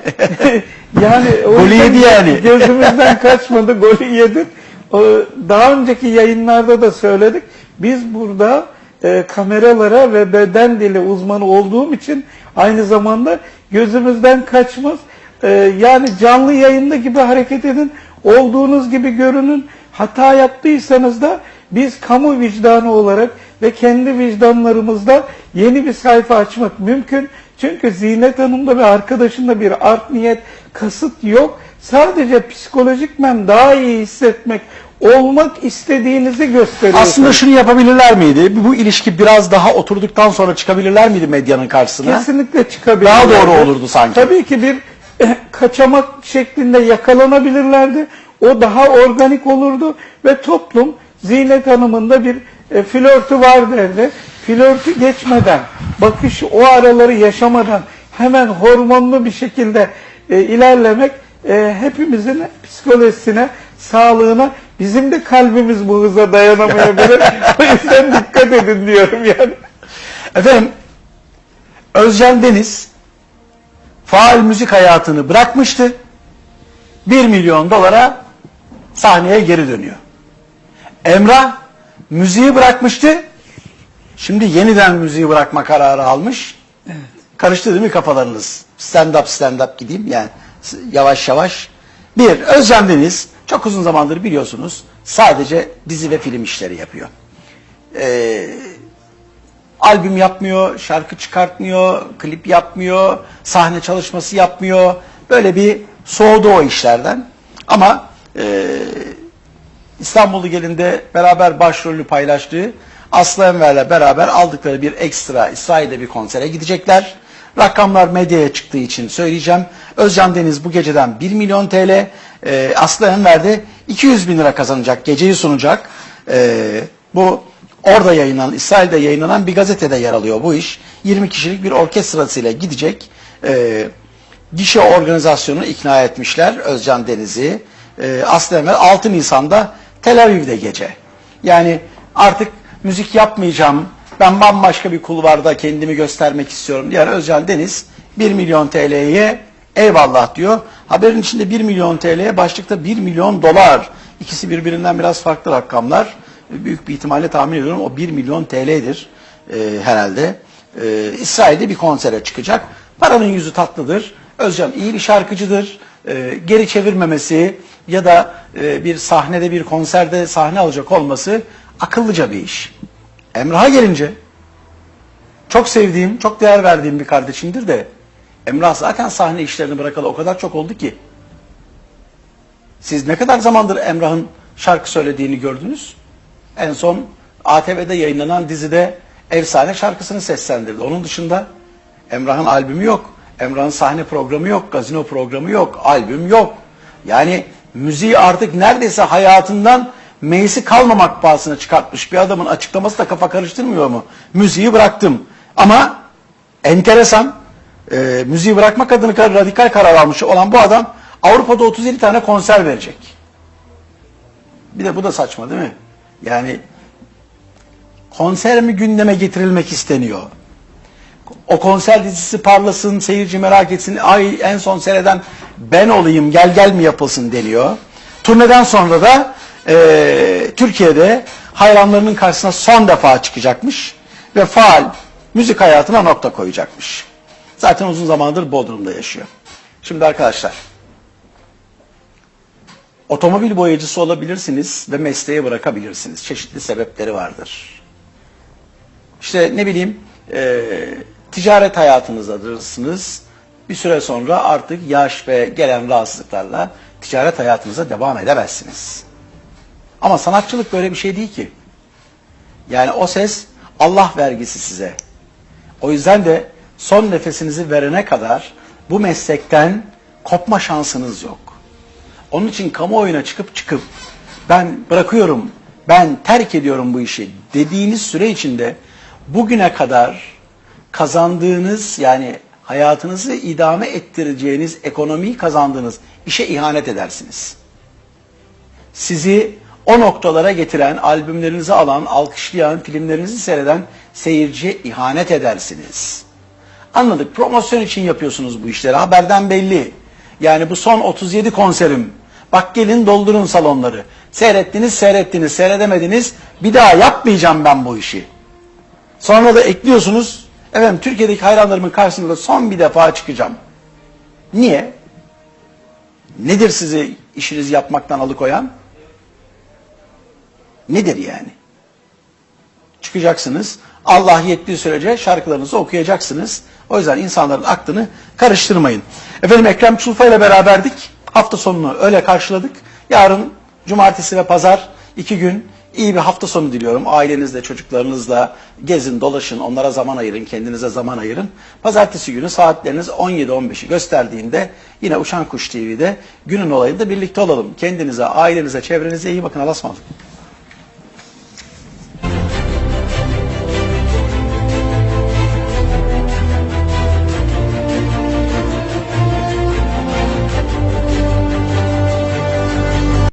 yani Golü yedi yani. Gözümüzden kaçmadı, golü yedi. Daha önceki yayınlarda da söyledik. Biz burada e, kameralara ve beden dili uzmanı olduğum için aynı zamanda gözümüzden kaçmaz. E, yani canlı yayında gibi hareket edin, olduğunuz gibi görünün. Hata yaptıysanız da biz kamu vicdanı olarak ve kendi vicdanlarımızda yeni bir sayfa açmak mümkün. Çünkü Zinet Hanım'da ve arkadaşında bir art niyet, kasıt yok. Sadece psikolojikmen daha iyi hissetmek, olmak istediğinizi gösteriyor. aslında şunu yapabilirler miydi? Bu ilişki biraz daha oturduktan sonra çıkabilirler miydi medyanın karşısına? Kesinlikle çıkabilirlerdi. Daha doğru olurdu sanki. Tabii ki bir eh, kaçamak şeklinde yakalanabilirlerdi. O daha organik olurdu ve toplum Zinet Hanım'ın da bir e, flörtü var derdi. Flörtü geçmeden, bakış o araları yaşamadan hemen hormonlu bir şekilde e, ilerlemek e, hepimizin psikolojisine, sağlığına, bizim de kalbimiz bu hıza dayanamayabilir. o yüzden dikkat edin diyorum yani. Efendim Özcan Deniz faal müzik hayatını bırakmıştı. 1 milyon dolara sahneye geri dönüyor. Emrah müziği bırakmıştı. Şimdi yeniden müziği bırakma kararı almış. Karıştı değil mi kafalarınız? Stand up stand up gideyim yani yavaş yavaş. Bir, Özcan Deniz çok uzun zamandır biliyorsunuz sadece dizi ve film işleri yapıyor. Ee, albüm yapmıyor, şarkı çıkartmıyor, klip yapmıyor, sahne çalışması yapmıyor. Böyle bir soğudu o işlerden. Ama e, İstanbul'u gelinde beraber başrolü paylaştığı Aslı Enver'le beraber aldıkları bir ekstra İsrail'de bir konsere gidecekler. Rakamlar medyaya çıktığı için söyleyeceğim. Özcan Deniz bu geceden 1 milyon TL, e, Aslı Enver de 200 bin lira kazanacak, geceyi sunacak. E, bu orada yayınlanan, İsrail'de yayınlanan bir gazetede yer alıyor bu iş. 20 kişilik bir orkestrasıyla gidecek. E, gişe organizasyonu ikna etmişler Özcan Deniz'i. E, Aslı Enver 6 Nisan'da Tel Aviv'de gece. Yani artık müzik yapmayacağım, ben bambaşka bir kulvarda kendimi göstermek istiyorum diyen Özcan Deniz 1 milyon TL'ye eyvallah diyor. Haberin içinde 1 milyon TL'ye başlıkta 1 milyon dolar. İkisi birbirinden biraz farklı rakamlar. Büyük bir ihtimalle tahmin ediyorum o 1 milyon TL'dir e, herhalde. E, İsrail'de bir konsere çıkacak. Paranın yüzü tatlıdır. Özcan iyi bir şarkıcıdır. E, geri çevirmemesi ya da e, bir sahnede bir konserde sahne alacak olması akıllıca bir iş. Emrah'a gelince çok sevdiğim, çok değer verdiğim bir kardeşimdir de Emrah zaten sahne işlerini bırakalı o kadar çok oldu ki. Siz ne kadar zamandır Emrah'ın şarkı söylediğini gördünüz? En son ATV'de yayınlanan dizide efsane şarkısını seslendirdi. Onun dışında Emrah'ın albümü yok. Emrah'ın sahne programı yok, gazino programı yok, albüm yok. Yani müziği artık neredeyse hayatından meyisi kalmamak pahasına çıkartmış bir adamın açıklaması da kafa karıştırmıyor mu? Müziği bıraktım. Ama enteresan, e, müziği bırakmak adına radikal karar almış olan bu adam Avrupa'da 37 tane konser verecek. Bir de bu da saçma değil mi? Yani konser mi gündeme getirilmek isteniyor? O konser dizisi parlasın, seyirci merak etsin, ay en son seyreden ben olayım, gel gel mi yapılsın deniyor. Turneden sonra da e, Türkiye'de hayranlarının karşısına son defa çıkacakmış ve faal müzik hayatına nokta koyacakmış. Zaten uzun zamandır Bodrum'da yaşıyor. Şimdi arkadaşlar, otomobil boyacısı olabilirsiniz ve mesleği bırakabilirsiniz. Çeşitli sebepleri vardır. İşte ne bileyim, e, ticaret hayatınızdasınız. Bir süre sonra artık yaş ve gelen rahatsızlıklarla ticaret hayatınıza devam edemezsiniz. Ama sanatçılık böyle bir şey değil ki. Yani o ses Allah vergisi size. O yüzden de son nefesinizi verene kadar bu meslekten kopma şansınız yok. Onun için kamuoyuna çıkıp çıkıp ben bırakıyorum, ben terk ediyorum bu işi dediğiniz süre içinde bugüne kadar kazandığınız yani hayatınızı idame ettireceğiniz ekonomiyi kazandığınız işe ihanet edersiniz. sizi o noktalara getiren, albümlerinizi alan, alkışlayan, filmlerinizi seyreden seyirciye ihanet edersiniz. Anladık. Promosyon için yapıyorsunuz bu işleri. Haberden belli. Yani bu son 37 konserim. Bak gelin doldurun salonları. Seyrettiniz, seyrettiniz, seyredemediniz. Bir daha yapmayacağım ben bu işi. Sonra da ekliyorsunuz. Efendim Türkiye'deki hayranlarımın karşısında son bir defa çıkacağım. Niye? Nedir sizi işinizi yapmaktan alıkoyan? Nedir yani? Çıkacaksınız. Allah yettiği sürece şarkılarınızı okuyacaksınız. O yüzden insanların aklını karıştırmayın. Efendim Ekrem Çulfa ile beraberdik. Hafta sonunu öyle karşıladık. Yarın cumartesi ve pazar iki gün iyi bir hafta sonu diliyorum. Ailenizle, çocuklarınızla gezin, dolaşın, onlara zaman ayırın, kendinize zaman ayırın. Pazartesi günü saatleriniz 17-15'i gösterdiğinde yine Uçan Kuş TV'de günün olayında birlikte olalım. Kendinize, ailenize, çevrenize iyi bakın. Allah'a.